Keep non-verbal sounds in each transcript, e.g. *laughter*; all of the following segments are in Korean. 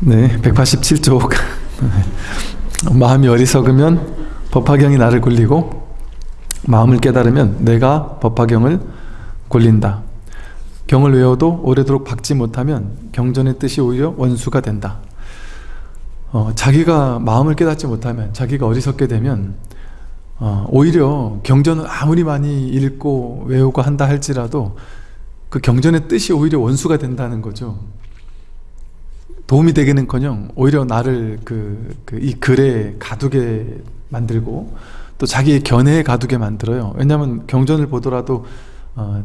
네, 187쪽. *laughs* 마음이 어리석으면 법화경이 나를 굴리고 마음을 깨달으면 내가 법화경을 굴린다. 경을 외워도 오래도록 박지 못하면 경전의 뜻이 오히려 원수가 된다. 어, 자기가 마음을 깨닫지 못하면 자기가 어리석게 되면 어, 오히려 경전을 아무리 많이 읽고 외우고 한다 할지라도 그 경전의 뜻이 오히려 원수가 된다는 거죠. 도움이 되기는커녕 오히려 나를 그, 그 이 글에 가두게 만들고 또 자기의 견해에 가두게 만들어요. 왜냐하면 경전을 보더라도 어,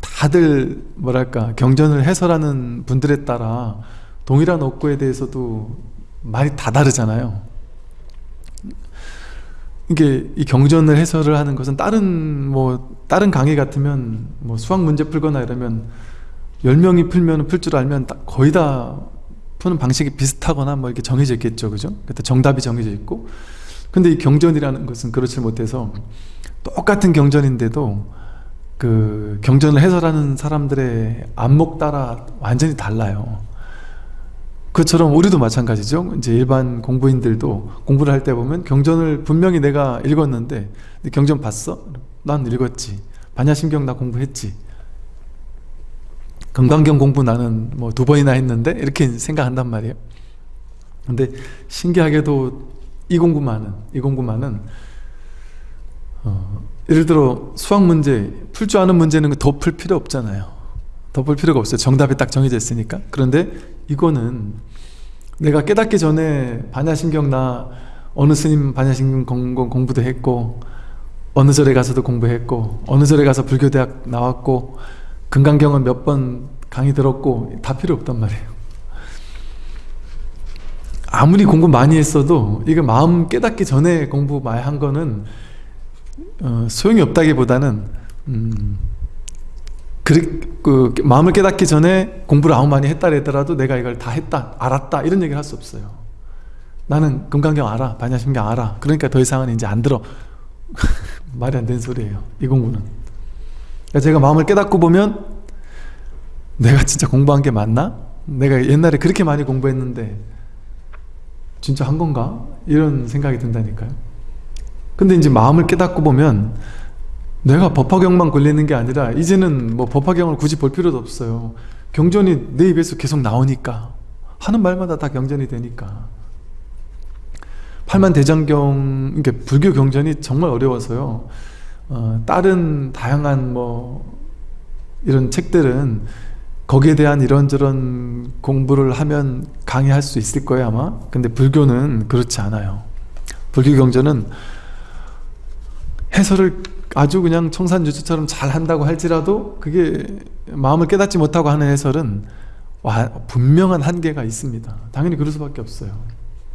다들 뭐랄까 경전을 해설하는 분들에 따라 동일한 업구에 대해서도 말이 다 다르잖아요. 이게 이 경전을 해설을 하는 것은 다른 뭐 다른 강의 같으면 뭐 수학 문제 풀거나 이러면 10명이 풀면 풀 줄 알면 거의 다 푸는 방식이 비슷하거나 뭐 이렇게 정해져 있겠죠. 그죠? 그때 정답이 정해져 있고. 근데 이 경전이라는 것은 그렇지 못해서 똑같은 경전인데도 그 경전을 해설하는 사람들의 안목 따라 완전히 달라요. 그처럼 우리도 마찬가지죠. 이제 일반 공부인들도 공부를 할 때 보면 경전을 분명히 내가 읽었는데 경전 봤어? 난 읽었지. 반야심경 나 공부했지. 금강경 공부 나는 뭐 두 번이나 했는데 이렇게 생각한단 말이에요. 근데 신기하게도 이 공부만은 이 공부만은 어, 예를 들어 수학 문제 풀 줄 아는 문제는 더 풀 필요 없잖아요. 더 풀 필요가 없어요. 정답이 딱 정해져 있으니까. 그런데 이거는 내가 깨닫기 전에 반야심경 나 어느 스님 반야심경 공, 공부도 했고 어느 절에 가서도 공부했고 어느 절에 가서 불교대학 나왔고 금강경은 몇 번 강의 들었고 다 필요 없단 말이에요. 아무리 공부 많이 했어도 이거 마음 깨닫기 전에 공부 많이 한 거는 어, 소용이 없다기보다는 음, 그, 그, 마음을 깨닫기 전에 공부를 아무 많이 했다 그더라도 내가 이걸 다 했다 알았다 이런 얘기를 할 수 없어요. 나는 금강경 알아 반야심경 알아. 그러니까 더 이상은 이제 안 들어. *laughs* 말이 안 되는 소리예요 이 공부는 제가 마음을 깨닫고 보면 내가 진짜 공부한 게 맞나? 내가 옛날에 그렇게 많이 공부했는데 진짜 한 건가? 이런 생각이 든다니까요 근데 이제 마음을 깨닫고 보면 내가 법화경만 걸리는 게 아니라 이제는 뭐 법화경을 굳이 볼 필요도 없어요 경전이 내 입에서 계속 나오니까 하는 말마다 다 경전이 되니까 팔만 대장경 이게 불교 경전이 정말 어려워서요 어, 다른 다양한 뭐 이런 책들은 거기에 대한 이런저런 공부를 하면 강의할 수 있을 거예요 아마. 근데 불교는 그렇지 않아요. 불교 경전은 해설을 아주 그냥 청산유주처럼 잘 한다고 할지라도 그게 마음을 깨닫지 못하고 하는 해설은 와, 분명한 한계가 있습니다. 당연히 그럴 수밖에 없어요.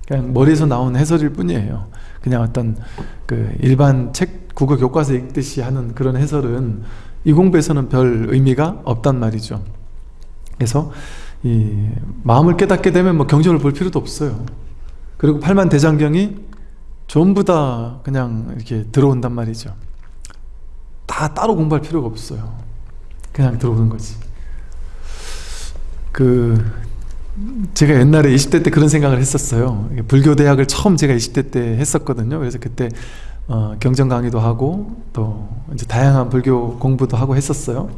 그냥 머리에서 나온 해설일 뿐이에요. 그냥 어떤 그 일반 책 국어 교과서 읽듯이 하는 그런 해설은 이 공부에서는 별 의미가 없단 말이죠. 그래서 이 마음을 깨닫게 되면 뭐 경전을 볼 필요도 없어요. 그리고 팔만 대장경이 전부 다 그냥 이렇게 들어온단 말이죠. 다 따로 공부할 필요가 없어요. 그냥 들어오는 거지. 그 제가 옛날에 20대 때 그런 생각을 했었어요. 불교 대학을 처음 제가 20대 때 했었거든요. 그래서 그때 어, 경전 강의도 하고 또 이제 다양한 불교 공부도 하고 했었어요.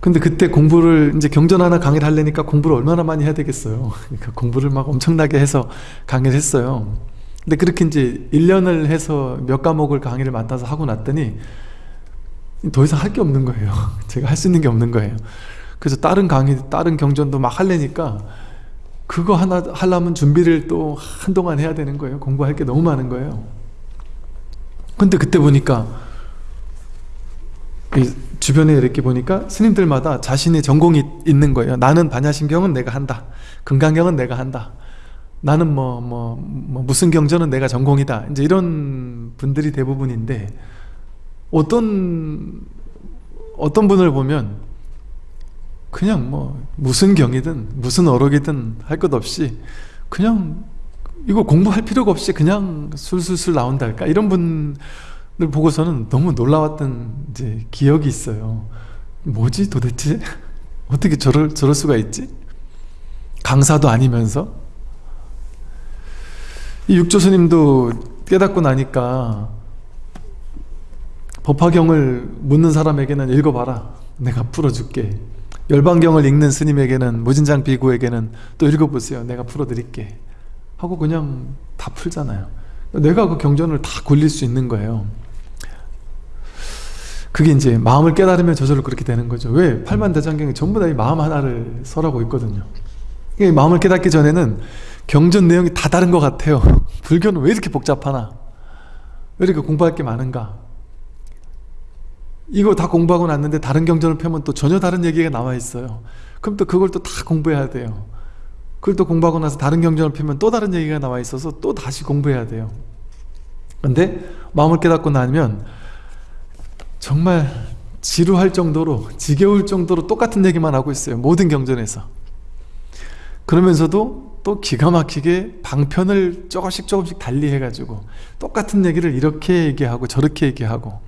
근데 그때 공부를 이제 경전 하나 강의를 하려니까 공부를 얼마나 많이 해야 되겠어요. *laughs* 그러니까 공부를 막 엄청나게 해서 강의를 했어요. 근데 그렇게 이제 1년을 해서 몇 과목을 강의를 맡아서 하고 났더니 더 이상 할 게 없는 거예요. *laughs* 제가 할 수 있는 게 없는 거예요. 그래서 다른 강의, 다른 경전도 막 하려니까 그거 하나 하려면 준비를 또 한동안 해야 되는 거예요. 공부할 게 너무 많은 거예요 근데 그때 보니까 주변에 이렇게 보니까 스님들마다 자신의 전공이 있는 거예요. 나는 반야심경은 내가 한다. 금강경은 내가 한다. 나는 뭐, 뭐, 뭐 무슨 경전은 내가 전공이다. 이제 이런 분들이 대부분인데 어떤 어떤 분을 보면 그냥 뭐 무슨 경이든 무슨 어록이든 할 것 없이 그냥 이거 공부할 필요가 없이 그냥 술술술 나온달까? 이런 분들 보고서는 너무 놀라웠던 이제 기억이 있어요. 뭐지 도대체? *laughs* 어떻게 저럴, 저럴 수가 있지? 강사도 아니면서? 이 육조스님도 깨닫고 나니까 법화경을 묻는 사람에게는 읽어봐라. 내가 풀어줄게. 열반경을 읽는 스님에게는 무진장 비구에게는 또 읽어보세요. 내가 풀어드릴게 하고 그냥 다 풀잖아요. 내가 그 경전을 다 굴릴 수 있는 거예요. 그게 이제 마음을 깨달으면 저절로 그렇게 되는 거죠. 왜? 팔만대장경이 전부 다 이 마음 하나를 설하고 있거든요. 이 마음을 깨닫기 전에는 경전 내용이 다 다른 것 같아요. *laughs* 불교는 왜 이렇게 복잡하나? 왜 이렇게 공부할 게 많은가? 이거 다 공부하고 났는데 다른 경전을 펴면 또 전혀 다른 얘기가 나와 있어요. 그럼 또 그걸 또 다 공부해야 돼요 그걸 또 공부하고 나서 다른 경전을 펴면 또 다른 얘기가 나와 있어서 또 다시 공부해야 돼요. 근데 마음을 깨닫고 나면 정말 지루할 정도로 지겨울 정도로 똑같은 얘기만 하고 있어요 모든 경전에서. 그러면서도 또 기가 막히게 방편을 조금씩 조금씩 달리 해가지고 똑같은 얘기를 이렇게 얘기하고 저렇게 얘기하고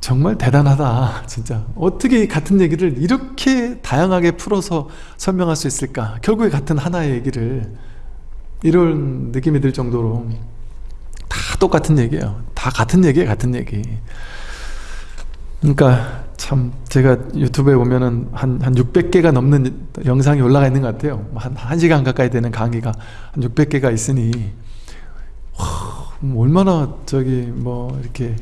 정말 대단하다. *laughs* 진짜. 어떻게 같은 얘기를 이렇게 다양하게 풀어서 설명할 수 있을까? 결국에 같은 하나의 얘기를. 이런 느낌이 들 정도로 다 똑같은 얘기예요. 다 같은 얘기예요 같은 얘기. 그러니까 참 제가 유튜브에 보면은 한, 한 600개가 넘는 영상이 올라가 있는 것 같아요. 뭐한 1시간 가까이 되는 강의가 한 600개가 있으니 와, 뭐 얼마나 저기 뭐 이렇게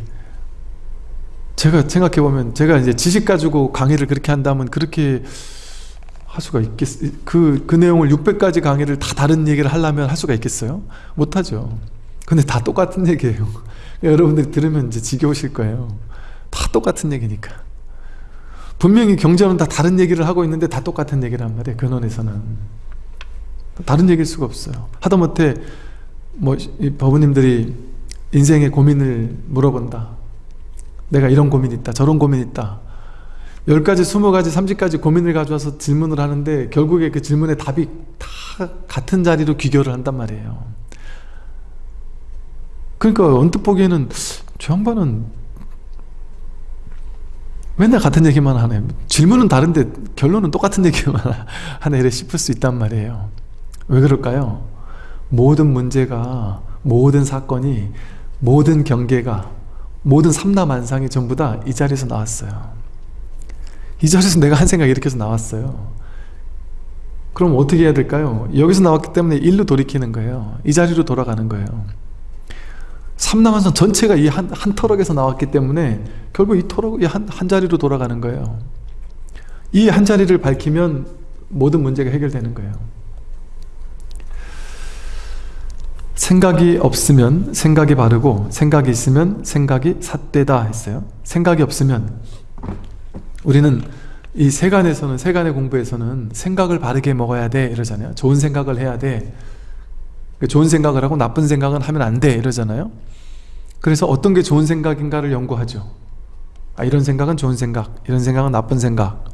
제가 생각해 보면 제가 이제 지식 가지고 강의를 그렇게 한다면 그렇게 할 수가 있겠 그, 그 내용을 600가지 강의를 다 다른 얘기를 하려면 할 수가 있겠어요? 못하죠. 근데 다 똑같은 *laughs* 얘기예요. 여러분들이 들으면 이제 지겨우실 거예요. 다 똑같은 얘기니까. 분명히 경전은 다 다른 얘기를 하고 있는데 다 똑같은 얘기란 말이에요 근원에서는. 다른 얘기일 수가 없어요. 하다못해 뭐 법우님들이 인생의 고민을 물어본다 내가 이런 고민이 있다 저런 고민이 있다. 10가지, 20가지, 30가지 고민을 가져와서 질문을 하는데 결국에 그 질문의 답이 다 같은 자리로 귀결을 한단 말이에요. 그러니까 언뜻 보기에는 저 양반은 맨날 같은 얘기만 하네. 질문은 다른데 결론은 똑같은 얘기만 *laughs* 하네 이래 싶을 수 있단 말이에요. 왜 그럴까요? 모든 문제가 모든 사건이 모든 경계가 모든 삼라만상이 전부 다 이 자리에서 나왔어요. 이 자리에서 내가 한 이렇게 해서 나왔어요. 그럼 어떻게 해야 될까요? 여기서 나왔기 때문에 일로 돌이키는 거예요. 이 자리로 돌아가는 거예요. 삼라만상 전체가 이 한 한 터럭에서 나왔기 때문에 결국 이 터럭 이 한, 한 자리로 돌아가는 거예요. 이 한 자리를 밝히면 모든 문제가 해결되는 거예요 생각이 없으면 생각이 바르고 생각이 있으면 생각이 삿되다 했어요. 생각이 없으면. 우리는 이 세간에서는 세간의 공부에서는 생각을 바르게 먹어야 돼 이러잖아요. 좋은 생각을 해야 돼. 좋은 생각을 하고 나쁜 생각은 하면 안 돼 이러잖아요. 그래서 어떤 게 좋은 생각인가를 연구하죠. 아, 이런 생각은 좋은 생각 이런 생각은 나쁜 생각.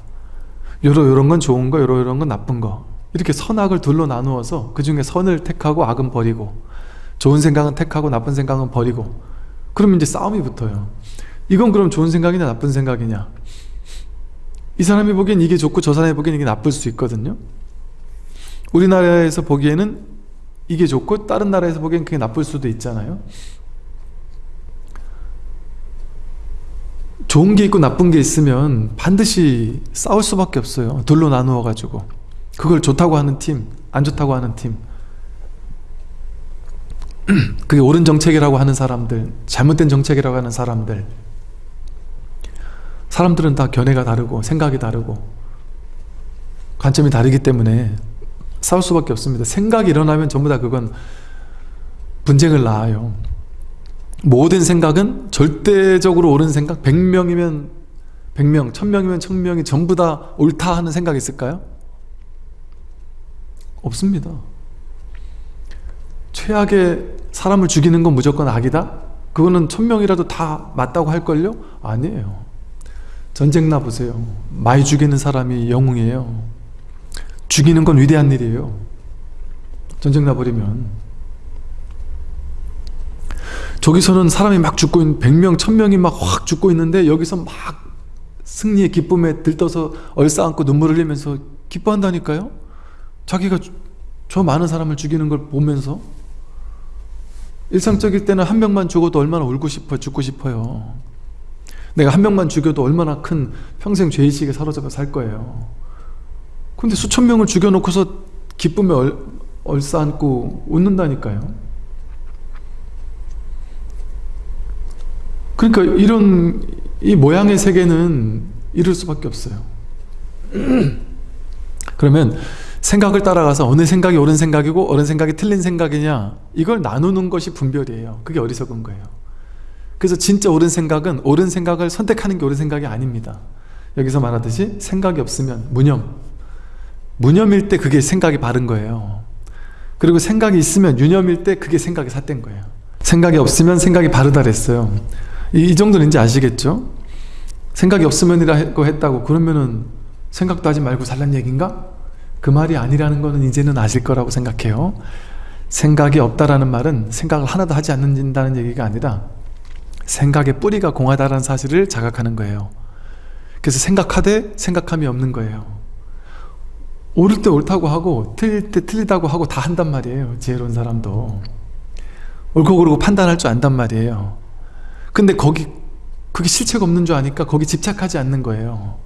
요러 요런 건 좋은 거 요러 요런 건 나쁜 거 이렇게 선악을 둘로 나누어서 그 중에 선을 택하고 악은 버리고 좋은 생각은 택하고 나쁜 생각은 버리고 그러면 이제 싸움이 붙어요. 이건 그럼 좋은 생각이냐 나쁜 생각이냐? 이 사람이 보기엔 이게 좋고 저 사람이 보기엔 이게 나쁠 수 있거든요. 우리나라에서 보기에는 이게 좋고 다른 나라에서 보기엔 그게 나쁠 수도 있잖아요. 좋은 게 있고 나쁜 게 있으면 반드시 싸울 수밖에 없어요. 둘로 나누어 가지고 그걸 좋다고 하는 팀, 안 좋다고 하는 팀. *clears throat* 그게 옳은 정책이라고 하는 사람들 잘못된 정책이라고 하는 사람들. 사람들은 다 견해가 다르고 생각이 다르고 관점이 다르기 때문에 싸울 수밖에 없습니다. 생각이 일어나면 전부 다 그건 분쟁을 낳아요. 모든 생각은 절대적으로 옳은 생각 100명이면 100명, 1000명이면 1000명이 전부 다 옳다 하는 생각이 있을까요? 없습니다. 최악의 사람을 죽이는 건 무조건 악이다? 그거는 천명이라도 다 맞다고 할걸요? 아니에요. 전쟁 나 보세요. 많이 죽이는 사람이 영웅이에요. 죽이는 건 위대한 일이에요. 전쟁 나 버리면. 저기서는 사람이 막 죽고 있는 100명, 1000명이 막 확 죽고 있는데 여기서 막 승리의 기쁨에 들떠서 얼싸안고 눈물을 흘리면서 기뻐한다니까요 자기가 주- 저 많은 사람을 죽이는 걸 보면서 일상적일 때는 한 명만 죽어도 얼마나 울고 싶어요 죽고 싶어요. 내가 한 명만 죽여도 얼마나 큰 평생 죄의식에 사로잡혀 살 거예요. 근데 수천 명을 죽여놓고서 기쁨에 얼, 얼싸안고 웃는다니까요. 그러니까 이런 이 모양의 세계는 이럴 수밖에 없어요. *clears throat* 그러면 생각을 따라가서 어느 생각이 옳은 생각이고 어느 생각이 틀린 생각이냐 이걸 나누는 것이 분별이에요. 그게 어리석은 거예요. 그래서 진짜 옳은 생각은 옳은 생각을 선택하는 게 옳은 생각이 아닙니다. 여기서 말하듯이 생각이 없으면 무념. 무념일 때 그게 생각이 바른 거예요. 그리고 생각이 있으면 유념일 때 그게 생각이 삿된 거예요. 생각이 없으면 생각이 바르다 그랬어요. 이, 이 정도는 이제 아시겠죠? 생각이 없으면이라고 했다고 그러면은 생각도 하지 말고 살란 얘기인가? 그 말이 아니라는 거는 이제는 아실 거라고 생각해요. 생각이 없다라는 말은 생각을 하나도 하지 않는다는 얘기가 아니라 생각의 뿌리가 공하다라는 사실을 자각하는 거예요. 그래서 생각하되 생각함이 없는 거예요. 옳을 때 옳다고 하고 틀릴 때 틀리다고 하고 다 한단 말이에요. 지혜로운 사람도. 옳고 그르고 판단할 줄 안단 말이에요. 근데 거기 그게 실체가 없는 줄 아니까 거기 집착하지 않는 거예요.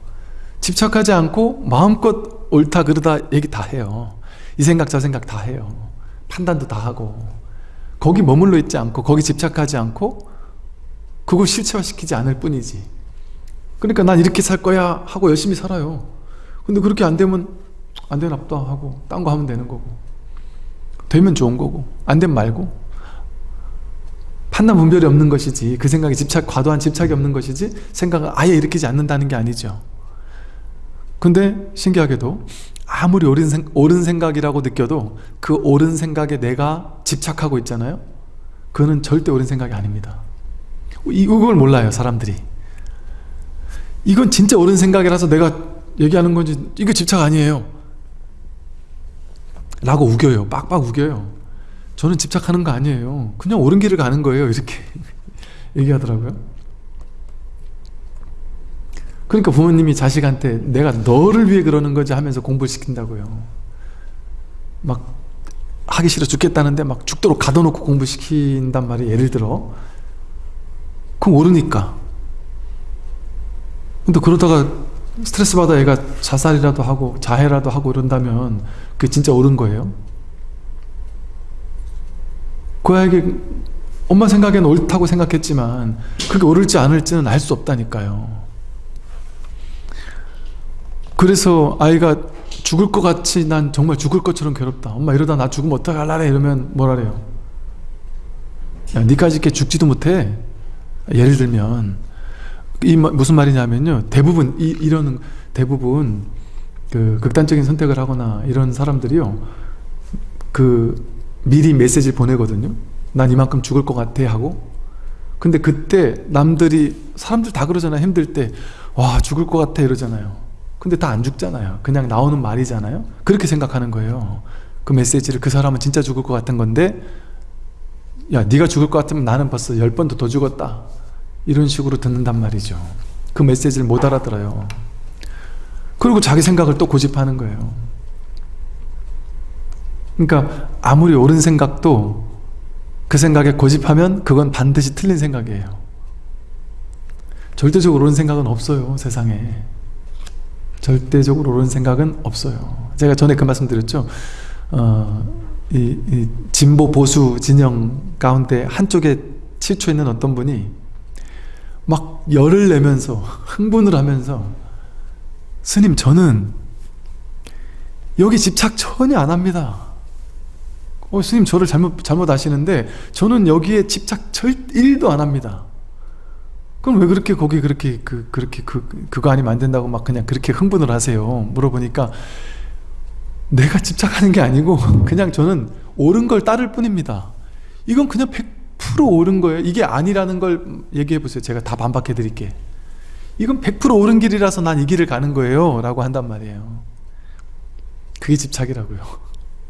집착하지 않고 마음껏 옳다 그르다 얘기 다 해요. 이 생각 저 생각 다 해요. 판단도 다 하고. 거기 머물러 있지 않고 거기 집착하지 않고 그걸 실체화시키지 않을 뿐이지. 그러니까 난 이렇게 살 거야 하고 열심히 살아요. 근데 그렇게 안 되면 안 되나 보다 하고 딴 거 하면 되는 거고. 되면 좋은 거고. 안 되면 말고. 판단 분별이 없는 것이지. 그 생각에 집착 과도한 집착이 없는 것이지 생각을 아예 일으키지 않는다는 게 아니죠 근데 신기하게도 아무리 옳은, 생, 옳은 생각이라고 느껴도 그 옳은 생각에 내가 집착하고 있잖아요. 그거는 절대 옳은 생각이 아닙니다. 이걸 몰라요 사람들이. 이건 진짜 옳은 생각이라서 내가 얘기하는 건지 이거 집착 아니에요. 라고 우겨요. 빡빡 우겨요. 저는 집착하는 거 아니에요. 그냥 옳은 길을 가는 거예요. 이렇게 *laughs* 얘기하더라고요 그러니까 부모님이 자식한테 내가 너를 위해 그러는 거지 하면서 공부를 시킨다고요. 막 하기 싫어 죽겠다는데 막 죽도록 가둬놓고 공부시킨단 말이에요 예를 들어. 그럼 모르니까. 근데 그러다가 스트레스 받아 애가 자살이라도 하고 자해라도 하고 이런다면 그게 진짜 옳은 거예요? 그 아이에게 엄마 생각엔 옳다고 생각했지만 그게 옳을지 않을지는 알 수 없다니까요 그래서 아이가 죽을 것 같이 난 정말 죽을 것처럼 괴롭다. 엄마 이러다 나 죽으면 어떡할라래? 이러면 뭐라래요? 야 니까지 이렇게 죽지도 못해. 예를 들면 이 마- 무슨 말이냐면요. 대부분 이, 이런 대부분 그 극단적인 선택을 하거나 이런 사람들이요. 그 미리 메시지를 보내거든요. 난 이만큼 죽을 것 같아 하고. 근데 그때 남들이 사람들 다 그러잖아요. 힘들 때 와 죽을 것 같아 이러잖아요 근데 다 안 죽잖아요. 그냥 나오는 말이잖아요. 그렇게 생각하는 거예요. 그 메시지를 그 사람은 진짜 죽을 것 같은 건데 야 네가 죽을 것 같으면 나는 벌써 열 번도 더 죽었다. 이런 식으로 듣는단 말이죠. 그 메시지를 못 알아들어요. 그리고 자기 생각을 또 고집하는 거예요. 그러니까 아무리 옳은 생각도 그 생각에 고집하면 그건 반드시 틀린 생각이에요. 절대적으로 옳은 생각은 없어요 세상에 절대적으로 옳은 생각은 없어요. 제가 전에 그 말씀 드렸죠. 어, 이, 이 진보 보수 진영 가운데 한쪽에 치초 있는 어떤 분이 막 열을 내면서 흥분을 하면서 스님 저는 여기 집착 전혀 안 합니다. 어, 스님 저를 잘못, 잘못 아시는데 저는 여기에 집착 절 1도 안 합니다 그럼 왜 그렇게 거기 그렇게 그 그렇게 그 그거 아니면 안 된다고 막 그냥 그렇게 흥분을 하세요? 물어보니까 내가 집착하는 게 아니고 *laughs* 그냥 저는 옳은 걸 따를 뿐입니다. 이건 그냥 100% 옳은 거예요. 이게 아니라는 걸 얘기해 보세요. 제가 다 반박해 드릴게. 이건 100% 옳은 길이라서 난 이 길을 가는 거예요. 라고 한단 말이에요. 그게 집착이라고요.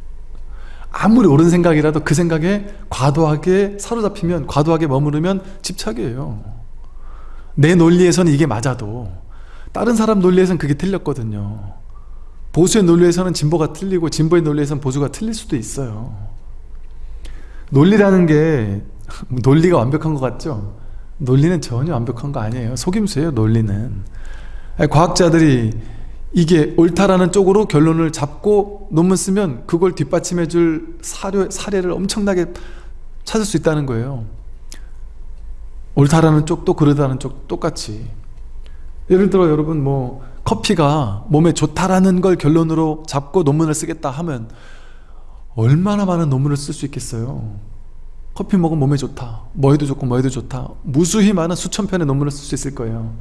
*laughs* 아무리 옳은 생각이라도 그 생각에 과도하게 사로잡히면 과도하게 머무르면 집착이에요 내 논리에서는 이게 맞아도 다른 사람 논리에서는 그게 틀렸거든요. 보수의 논리에서는 진보가 틀리고 진보의 논리에서는 보수가 틀릴 수도 있어요. 논리라는 게 *laughs* 논리가 완벽한 것 같죠? 논리는 전혀 완벽한 거 아니에요. 속임수예요 논리는. 과학자들이 이게 옳다라는 쪽으로 결론을 잡고 논문 쓰면 그걸 뒷받침해 줄 사료, 사례를 엄청나게 찾을 수 있다는 거예요 옳다라는 쪽도 그러다는 쪽 똑같이. 예를 들어 여러분 뭐 커피가 몸에 좋다라는 걸 결론으로 잡고 논문을 쓰겠다 하면 얼마나 많은 논문을 쓸 수 있겠어요? 커피 먹으면 몸에 좋다 뭐해도 좋고 뭐해도 좋다 무수히 많은 수천 편의 논문을 쓸 수 있을 거예요.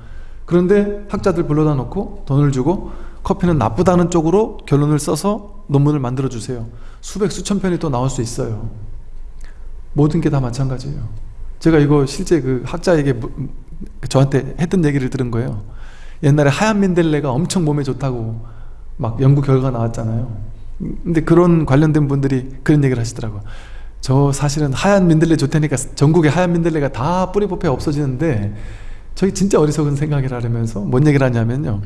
그런데 학자들 불러다 놓고 돈을 주고 커피는 나쁘다는 쪽으로 결론을 써서 논문을 만들어 주세요. 수백 수천 편이 또 나올 수 있어요. 모든 게 다 마찬가지예요 제가 이거 실제 그 학자에게 저한테 했던 얘기를 들은 거예요. 옛날에 하얀 민들레가 엄청 몸에 좋다고 막 연구 결과가 나왔잖아요. 근데 그런 관련된 분들이 그런 얘기를 하시더라고요. 저 사실은 하얀 민들레 좋다니까 전국에 하얀 민들레가 다 뿌리 뽑혀 없어지는데 저희 진짜 어리석은 생각을 하려면서 뭔 얘기를 하냐면요.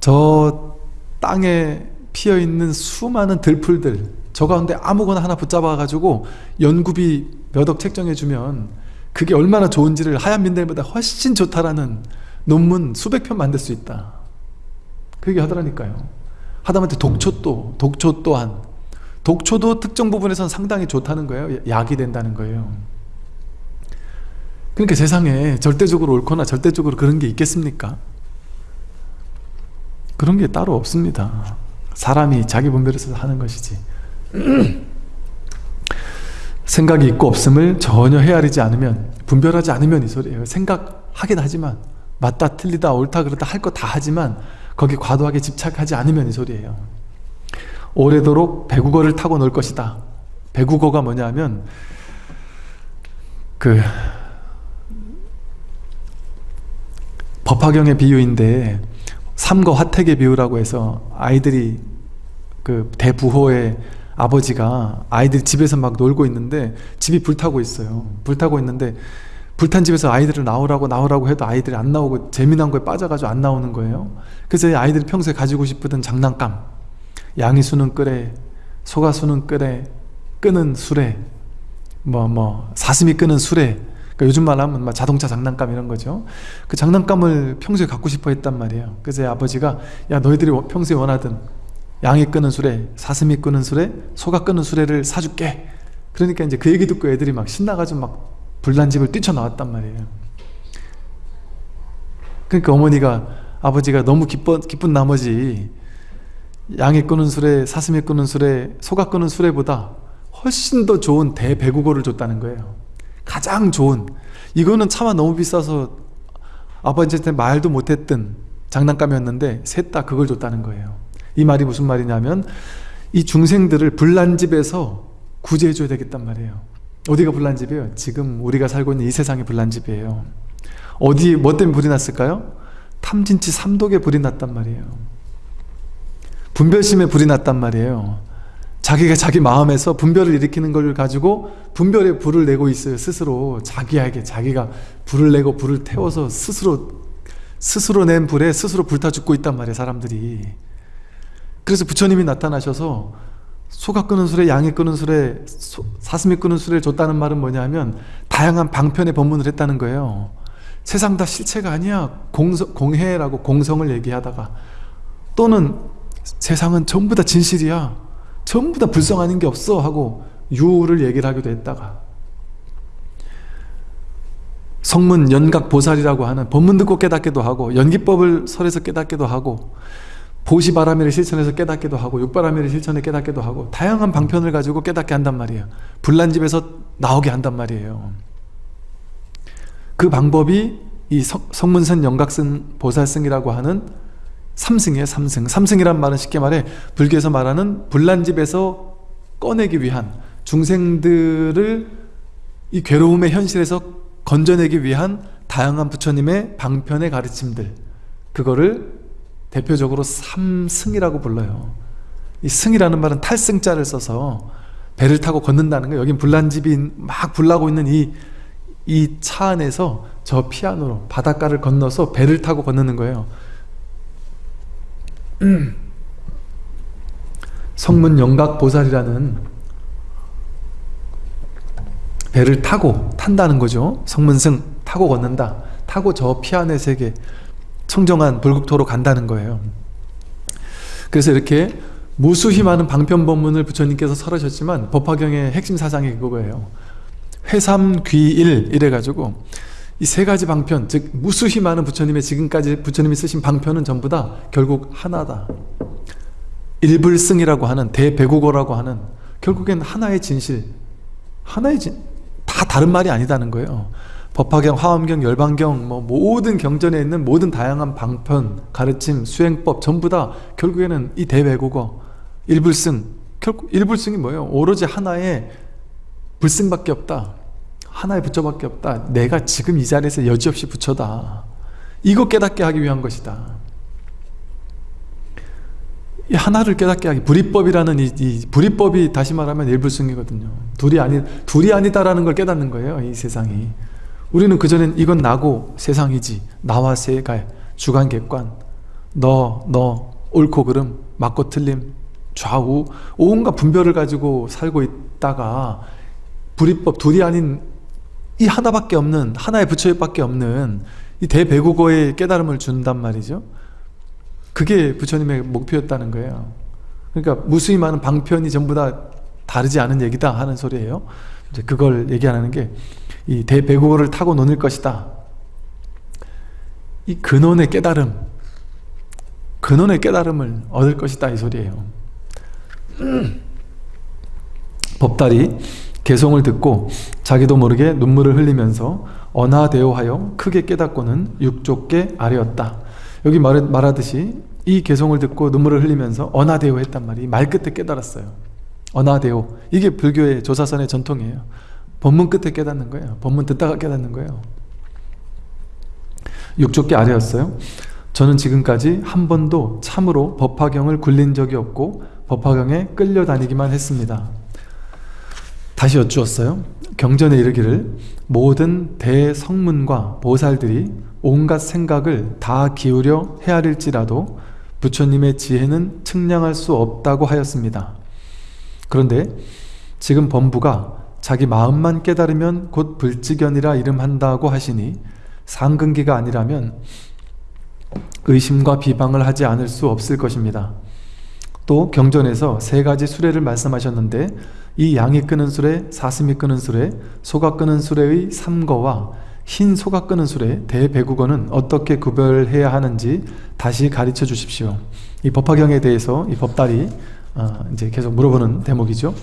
저 땅에 피어있는 수많은 들풀들 저 가운데 아무거나 하나 붙잡아 가지고 연구비 몇 억 책정해 주면 그게 얼마나 좋은지를 하얀 민들보다 훨씬 좋다라는 논문 수백 편 만들 수 있다. 그 얘기 하더라니까요. 하다못해 독초도 독초 또한. 독초도 특정 부분에서는 상당히 좋다는 거예요. 약이 된다는 거예요. 그러니까 세상에 절대적으로 옳거나 절대적으로 그런 게 있겠습니까? 그런 게 따로 없습니다. 사람이 자기 분별해서 하는 것이지 *clears throat* 생각이 있고 없음을 전혀 헤아리지 않으면 분별하지 않으면 이 소리예요. 생각하긴 하지만 맞다 틀리다 옳다 그렇다 할 거 다 하지만 거기 과도하게 집착하지 않으면 이 소리예요. 오래도록 배국어를 타고 놀 것이다. 배국어가 뭐냐면 그 법화경의 비유인데 삼거 화택의 비유라고 해서 아이들이 그 대부호의 아버지가 아이들이 집에서 막 놀고 있는데 집이 불타고 있어요. 불타고 있는데 불탄 집에서 아이들을 나오라고 나오라고 해도 아이들이 안 나오고 재미난 거에 빠져가지고 안 나오는 거예요. 그래서 아이들이 평소에 가지고 싶었던 장난감. 양이 수는 끄래 소가 수는 끄래 끄는 수레 뭐뭐 뭐, 사슴이 끄는 수레 그러니까 요즘 말 하면 자동차 장난감 이런 거죠. 그 장난감을 평소에 갖고 싶어 했단 말이에요. 그래서 아버지가 야 너희들이 평소에 원하던 양이 끄는 수레 사슴이 끄는 수레 소가 끄는 수레를 사줄게. 그러니까 이제 그 얘기 듣고 애들이 막 신나가지고 막 불난집을 뛰쳐나왔단 말이에요. 그러니까 어머니가 아버지가 너무 기뻐, 기쁜 나머지 양이 끄는 수레, 사슴이 끄는 수레, 소가 끄는 수레보다 훨씬 더 좋은 대배구고를 줬다는 거예요. 가장 좋은. 이거는 차마 너무 비싸서 아버지한테 말도 못했던 장난감이었는데 셋 다 그걸 줬다는 거예요 이 말이 무슨 말이냐면 이 중생들을 불난집에서 구제해 줘야 되겠단 말이에요. 어디가 불난집이에요? 지금 우리가 살고 있는 이 세상이 불난집이에요. 어디 뭐 때문에 불이 났을까요? 탐진치 삼독에 불이 났단 말이에요. 분별심에 불이 났단 말이에요. 자기가 자기 마음에서 분별을 일으키는 걸 가지고 분별의 불을 내고 있어요 스스로. 자기에게 자기가 불을 내고 불을 태워서 스스로 스스로 낸 불에 스스로 불타 죽고 있단 말이에요 사람들이 그래서 부처님이 나타나셔서 소가 끄는 수레, 양이 끄는 수레, 소, 사슴이 끄는 수레를 줬다는 말은 뭐냐면 다양한 방편의 법문을 했다는 거예요. 세상 다 실체가 아니야. 공성, 공해라고 공성을 얘기하다가 또는 세상은 전부 다 진실이야. 전부 다 불성 아닌 게 없어 하고 유를 얘기를 하기도 했다가 성문 연각보살이라고 하는 법문 듣고 깨닫기도 하고 연기법을 설해서 깨닫기도 하고 보시바라미를 실천해서 깨닫기도 하고 육바라미를 실천해 깨닫기도 하고 다양한 방편을 가지고 깨닫게 한단 말이에요. 불난집에서 나오게 한단 말이에요. 그 방법이 이 성문선 영각승 보살승이라고 하는 삼승이에요 삼승. 삼승이란 말은 쉽게 말해 불교에서 말하는 불난집에서 꺼내기 위한 중생들을 이 괴로움의 현실에서 건져내기 위한 다양한 부처님의 방편의 가르침들. 그거를 대표적으로 삼승이라고 불러요 이 승이라는 말은 탈승자를 써서 배를 타고 걷는다는 거예요 여긴 불난집이 막 불나고 있는 이 이 차 안에서 저 피아노로 바닷가를 건너서 배를 타고 건너는 거예요 *clears throat* 성문 영각보살이라는 배를 타고 탄다는 거죠. 성문승 타고 걷는다. 타고 저 피안의 세계 청정한 불국토로 간다는 거예요. 그래서 이렇게 무수히 많은 방편법문을 부처님께서 설하셨지만 법화경의 핵심 사상이 그거예요. 회삼귀일 이래가지고 이 세 가지 방편 즉 무수히 많은 부처님의 지금까지 부처님이 쓰신 방편은 전부 다 결국 하나다. 일불승이라고 하는 대배국어라고 하는 결국엔 하나의 진실 하나의 진, 다 다른 말이 아니다는 거예요. 법화경, 화엄경, 열반경 뭐 모든 경전에 있는 모든 다양한 방편, 가르침, 수행법 전부 다 결국에는 이 대배국어 일불승 결국 일불승이 뭐예요? 오로지 하나의 불승밖에 없다. 하나의 부처밖에 없다. 내가 지금 이 자리에서 여지없이 부처다. 이거 깨닫게 하기 위한 것이다. 이 하나를 깨닫게 하기 불이법이라는 이, 이 불이법이 다시 말하면 일불승이거든요. 둘이 아니 둘이 아니다라는 걸 깨닫는 거예요. 이 세상이. 우리는 그전엔 이건 나고 세상이지 나와 세갈 주관객관. 너 너 옳고 그름 맞고 틀림 좌우 온갖 분별을 가지고 살고 있다가 불이법 둘이 아닌 이 하나밖에 없는 하나의 부처밖에 없는 이 대배국어의 깨달음을 준단 말이죠. 그게 부처님의 목표였다는 거예요. 그러니까 무수히 많은 방편이 전부 다 다르지 않은 얘기다 하는 소리예요. 이제 그걸 얘기하는 게 이 대배국어를 타고 논을 것이다 이 근원의 깨달음 근원의 깨달음을 얻을 것이다 이 소리예요 *clears throat* 법달이 개송을 듣고 자기도 모르게 눈물을 흘리면서 언하대오하여 크게 깨닫고는 육족계 아래였다. 여기 말, 말하듯이 이 개송을 듣고 눈물을 흘리면서 언하대오 했단 말이 말 끝에 깨달았어요. 언하대오 이게 불교의 조사선의 전통이에요. 법문 끝에 깨닫는 거예요. 법문 듣다가 깨닫는 거예요. 육족계 아래였어요. 저는 지금까지 한 번도 참으로 법화경을 굴린 적이 없고 법화경에 끌려다니기만 했습니다. 다시 여쭈었어요. 경전에 이르기를 모든 대성문과 보살들이 온갖 생각을 다 기울여 헤아릴지라도 부처님의 지혜는 측량할 수 없다고 하였습니다. 그런데 지금 범부가 자기 마음만 깨달으면 곧 불지견이라 이름한다고 하시니 상근기가 아니라면 의심과 비방을 하지 않을 수 없을 것입니다. 또 경전에서 세 가지 수레를 말씀하셨는데 이 양이 끄는 수레, 사슴이 끄는 수레, 소가 끄는 수레의 삼거와 흰 소가 끄는 수레, 대배국어는 어떻게 구별해야 하는지 다시 가르쳐 주십시오. 이 법화경에 대해서 이 법달이 어, 이제 계속 물어보는 대목이죠.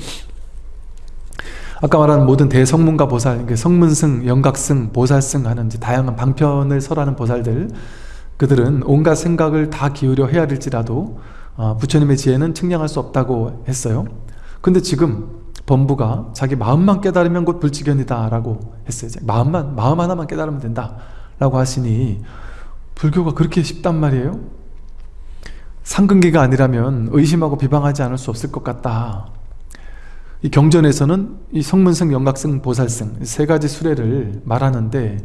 아까 말한 모든 대성문과 보살, 성문승, 영각승, 보살승 하는 다양한 방편을 설하는 보살들 그들은 온갖 생각을 다 기울여 헤아릴지라도 어, 부처님의 지혜는 측량할 수 없다고 했어요. 근데 지금 범부가 자기 마음만 깨달으면 곧 불지견이다 라고 했어요. 마음만 마음 하나만 깨달으면 된다 라고 하시니 불교가 그렇게 쉽단 말이에요? 상근기가 아니라면 의심하고 비방하지 않을 수 없을 것 같다 이 경전에서는 이 성문승, 영각승, 보살승 세 가지 수레를 말하는데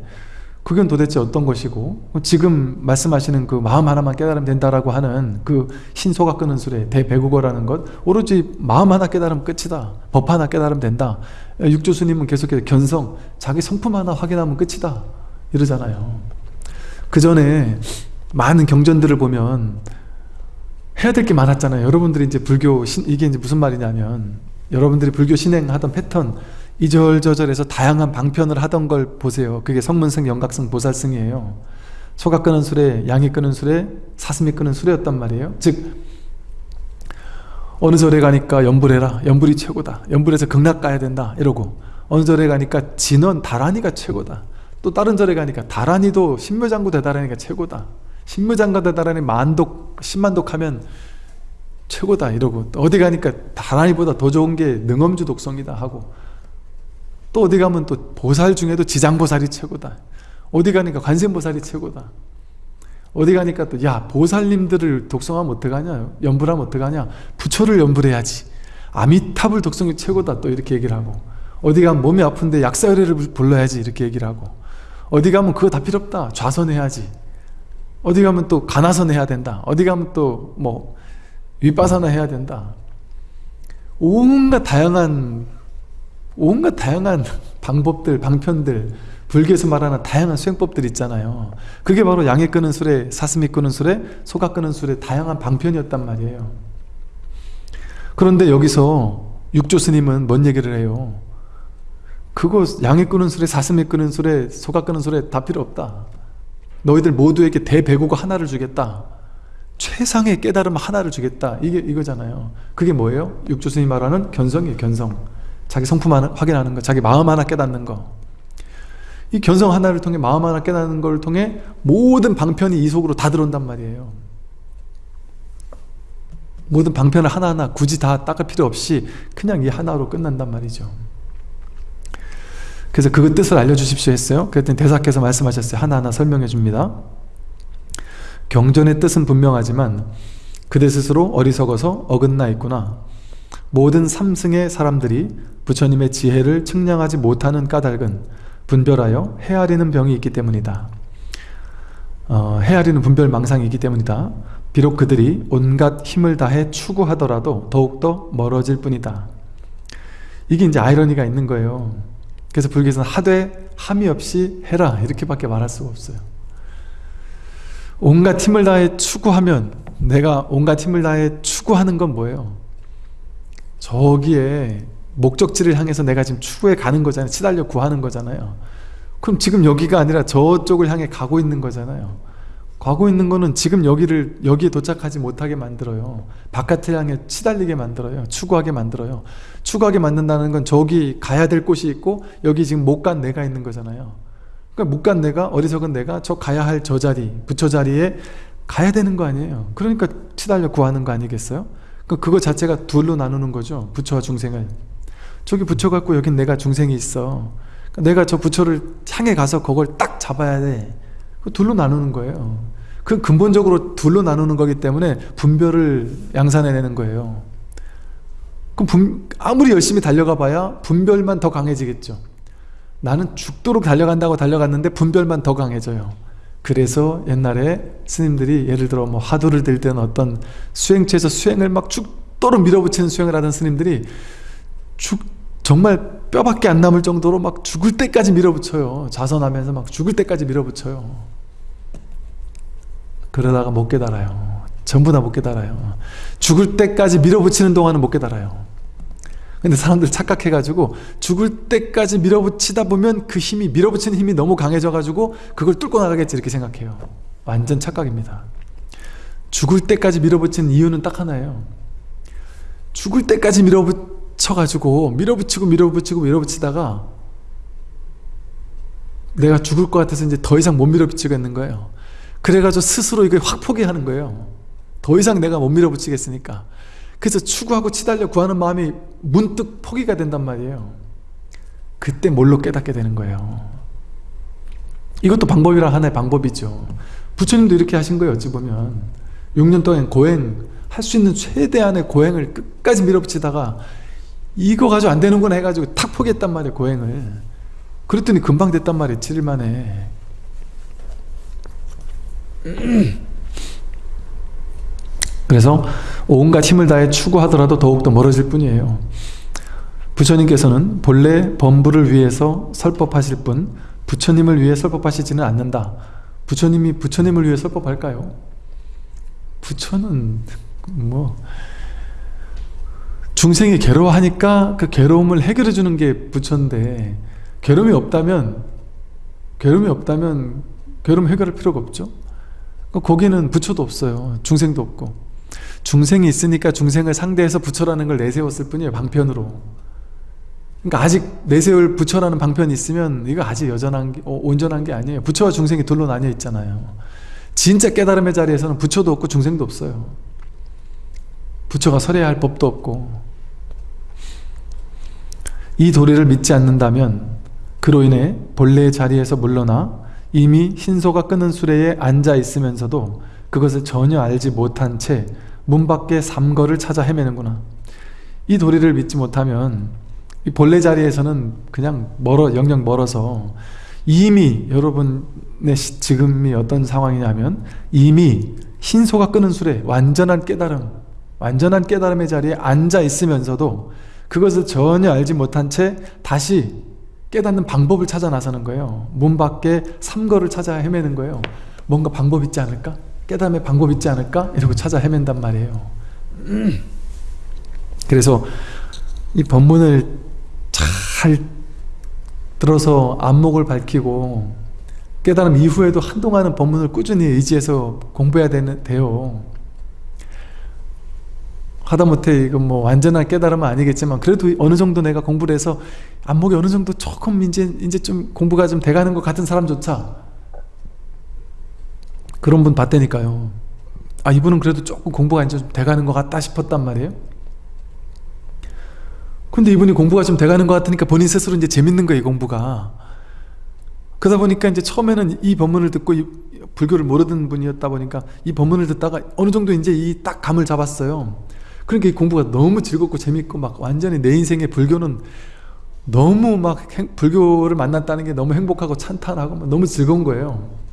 그건 도대체 어떤 것이고 지금 말씀하시는 그 마음 하나만 깨달으면 된다라고 하는 그 신소가 끄는 수레 대배국어라는 것 오로지 마음 하나 깨달으면 끝이다 법 하나 깨달으면 된다. 육조 스님은 계속해서 견성 자기 성품 하나 확인하면 끝이다 이러잖아요. 그 전에 많은 경전들을 보면 해야 될 게 많았잖아요. 여러분들이 이제 불교 신, 이게 이제 무슨 말이냐면 여러분들이 불교 신행하던 패턴 이절저절해서 다양한 방편을 하던 걸 보세요. 그게 성문승, 영각승, 보살승이에요. 소가 끄는 수레, 양이 끄는 수레, 사슴이 끄는 수레였단 말이에요. 즉 어느 절에 가니까 연불해라. 연불이 최고다. 연불에서 극락 가야 된다. 이러고 어느 절에 가니까 진원, 다란이가 최고다. 또 다른 절에 가니까 다란이도 신묘장구 대다란이가 최고다. 신묘장구 대다란이 만독, 신만독 하면 최고다 이러고 어디 가니까 다란이보다 더 좋은 게 능엄주 독성이다 하고 또 어디 가면 또 보살 중에도 지장보살이 최고다. 어디 가니까 관세음보살이 최고다. 어디 가니까 또 야 보살님들을 독성하면 어떡하냐? 연불하면 어떡하냐? 부처를 연불해야지. 아미탑을 독성이 최고다 또 이렇게 얘기를 하고 어디 가면 몸이 아픈데 약사열애를 불러야지 이렇게 얘기를 하고 어디 가면 그거 다 필요 없다. 좌선해야지. 어디 가면 또 가나선 해야 된다. 어디 가면 또뭐 윗바사나 해야 된다. 온갖 다양한 온갖 다양한 방법들, 방편들 불교에서 말하는 다양한 수행법들 있잖아요. 그게 바로 양에 끄는 술에 사슴이 끄는 술에 소가 끄는 술에 다양한 방편이었단 말이에요. 그런데 여기서 육조 스님은 뭔 얘기를 해요? 그거 양에 끄는 술에 사슴이 끄는 술에 소가 끄는 술에 다 필요 없다. 너희들 모두에게 대배고가 하나를 주겠다 최상의 깨달음 하나를 주겠다. 이게 이거잖아요. 그게 뭐예요? 육조 스님이 말하는 견성이에요 견성. 자기 성품 하나 확인하는 거 자기 마음 하나 깨닫는 거. 이 견성 하나를 통해 마음 하나 깨닫는 걸 통해 모든 방편이 이 속으로 다 들어온단 말이에요. 모든 방편을 하나하나 굳이 다 닦을 필요 없이 그냥 이 하나로 끝난단 말이죠. 그래서 그 뜻을 알려주십시오 했어요. 그랬더니 대사께서 말씀하셨어요. 하나하나 설명해 줍니다 경전의 뜻은 분명하지만 그대 스스로 어리석어서 어긋나 있구나 모든 삼승의 사람들이 부처님의 지혜를 측량하지 못하는 까닭은 분별하여 헤아리는 병이 있기 때문이다. 어, 헤아리는 분별 망상이 있기 때문이다. 비록 그들이 온갖 힘을 다해 추구하더라도 더욱더 멀어질 뿐이다. 이게 이제 아이러니가 있는 거예요. 그래서 불교에서는 하되 함이 없이 해라 이렇게밖에 말할 수가 없어요. 온갖 힘을 다해 추구하면 내가 온갖 힘을 다해 추구하는 건 뭐예요? 저기에 목적지를 향해서 내가 지금 추구해 가는 거잖아요. 치달려 구하는 거잖아요. 그럼 지금 여기가 아니라 저쪽을 향해 가고 있는 거잖아요. 가고 있는 거는 지금 여기를 여기에 도착하지 못하게 만들어요. 바깥을 향해 치달리게 만들어요. 추구하게 만들어요. 추구하게 만든다는 건 저기 가야 될 곳이 있고 여기 지금 못 간 내가 있는 거잖아요 그러니까 못 간 내가 어리석은 내가 저 가야 할 저 자리 부처 자리에 가야 되는 거 아니에요. 그러니까 치달려 구하는 거 아니겠어요? 그러니까 그거 자체가 둘로 나누는 거죠 부처와 중생을. 저기 부처 갖고 여긴 내가 중생이 있어. 그러니까 내가 저 부처를 향해 가서 그걸 딱 잡아야 돼. 둘로 나누는 거예요. 그 근본적으로 둘로 나누는 거기 때문에 분별을 양산해내는 거예요. 그럼 분, 아무리 열심히 달려가 봐야 분별만 더 강해지겠죠 나는 죽도록 달려간다고 달려갔는데 분별만 더 강해져요. 그래서 옛날에 스님들이 예를 들어 뭐 화두를 들 때는 어떤 수행처에서 수행을 막 죽도록 밀어붙이는 수행을 하던 스님들이 죽, 정말 뼈밖에 안 남을 정도로 막 죽을 때까지 밀어붙여요. 자선하면서 막 죽을 때까지 밀어붙여요. 그러다가 못 깨달아요. 전부 다 못 깨달아요. 죽을 때까지 밀어붙이는 동안은 못 깨달아요 근데 사람들 착각해가지고 죽을 때까지 밀어붙이다 보면 그 힘이 밀어붙이는 힘이 너무 강해져가지고 그걸 뚫고 나가겠지 이렇게 생각해요. 완전 착각입니다. 죽을 때까지 밀어붙이는 이유는 딱 하나예요. 죽을 때까지 밀어붙 쳐가지고 밀어붙이고 밀어붙이고 밀어붙이다가 내가 죽을 것 같아서 이제 더 이상 못 밀어붙이겠는 거예요. 그래가지고 스스로 이걸 확 포기하는 거예요. 더 이상 내가 못 밀어붙이겠으니까 그래서 추구하고 치달려 구하는 마음이 문득 포기가 된단 말이에요. 그때 뭘로 깨닫게 되는 거예요? 이것도 방법이라 하나의 방법이죠. 부처님도 이렇게 하신 거예요 어찌 보면. 6년 동안 고행 할 수 있는 최대한의 고행을 끝까지 밀어붙이다가 이거 가지고 안 되는구나 해가지고 탁 포기했단 말이에요 고행을. 그랬더니 금방 됐단 말이에요 7일 만에 그래서 온갖 힘을 다해 추구하더라도 더욱더 멀어질 뿐이에요. 부처님께서는 본래 범부를 위해서 설법하실 뿐 부처님을 위해 설법하시지는 않는다. 부처님이 부처님을 위해 설법할까요? 부처는 뭐 중생이 괴로워하니까 그 괴로움을 해결해 주는 게 부처인데 괴로움이 없다면 괴로움이 없다면 괴로움 해결할 필요가 없죠. 거기는 부처도 없어요. 중생도 없고 중생이 있으니까 중생을 상대해서 부처라는 걸 내세웠을 뿐이에요 방편으로. 그러니까 아직 내세울 부처라는 방편이 있으면 이거 아직 여전한 게, 어, 온전한 게 아니에요. 부처와 중생이 둘로 나뉘어 있잖아요. 진짜 깨달음의 자리에서는 부처도 없고 중생도 없어요. 부처가 설해야 할 법도 없고. 이 도리를 믿지 않는다면 그로 인해 본래의 자리에서 물러나 이미 신소가 끄는 수레에 앉아 있으면서도 그것을 전혀 알지 못한 채 문 밖에 삼거를 찾아 헤매는구나. 이 도리를 믿지 못하면 이 본래 자리에서는 그냥 멀어 영영 멀어서 이미 여러분의 지금이 어떤 상황이냐면 이미 신소가 끄는 수레 완전한 깨달음 완전한 깨달음의 자리에 앉아 있으면서도 그것을 전혀 알지 못한 채 다시 깨닫는 방법을 찾아 나서는 거예요. 문 밖에 삼거를 찾아 헤매는 거예요. 뭔가 방법 있지 않을까? 깨닫음의 방법 있지 않을까? 이러고 찾아 헤맨단 말이에요 *clears throat* 그래서 이 법문을 잘 들어서 안목을 밝히고 깨달음 이후에도 한동안은 법문을 꾸준히 의지해서 공부해야 되는, 돼요 하다못해 이건 뭐 완전한 깨달음은 아니겠지만 그래도 어느 정도 내가 공부를 해서 안목이 어느 정도 조금 이제 이제 좀 공부가 좀 돼가는 것 같은 사람조차 그런 분 봤다니까요. 아 이분은 그래도 조금 공부가 이제 좀 돼가는 것 같다 싶었단 말이에요. 근데 이분이 공부가 좀 돼가는 것 같으니까 본인 스스로 이제 재밌는 거예요 공부가. 그러다 보니까 이제 처음에는 이 법문을 듣고 이 불교를 모르던 분이었다 보니까 이 법문을 듣다가 어느 정도 이제 이 딱 감을 잡았어요. 그러니까 이 공부가 너무 즐겁고 재밌고 막 완전히 내 인생의 불교는 너무 막 행, 불교를 만났다는 게 너무 행복하고 찬탄하고 너무 즐거운 거예요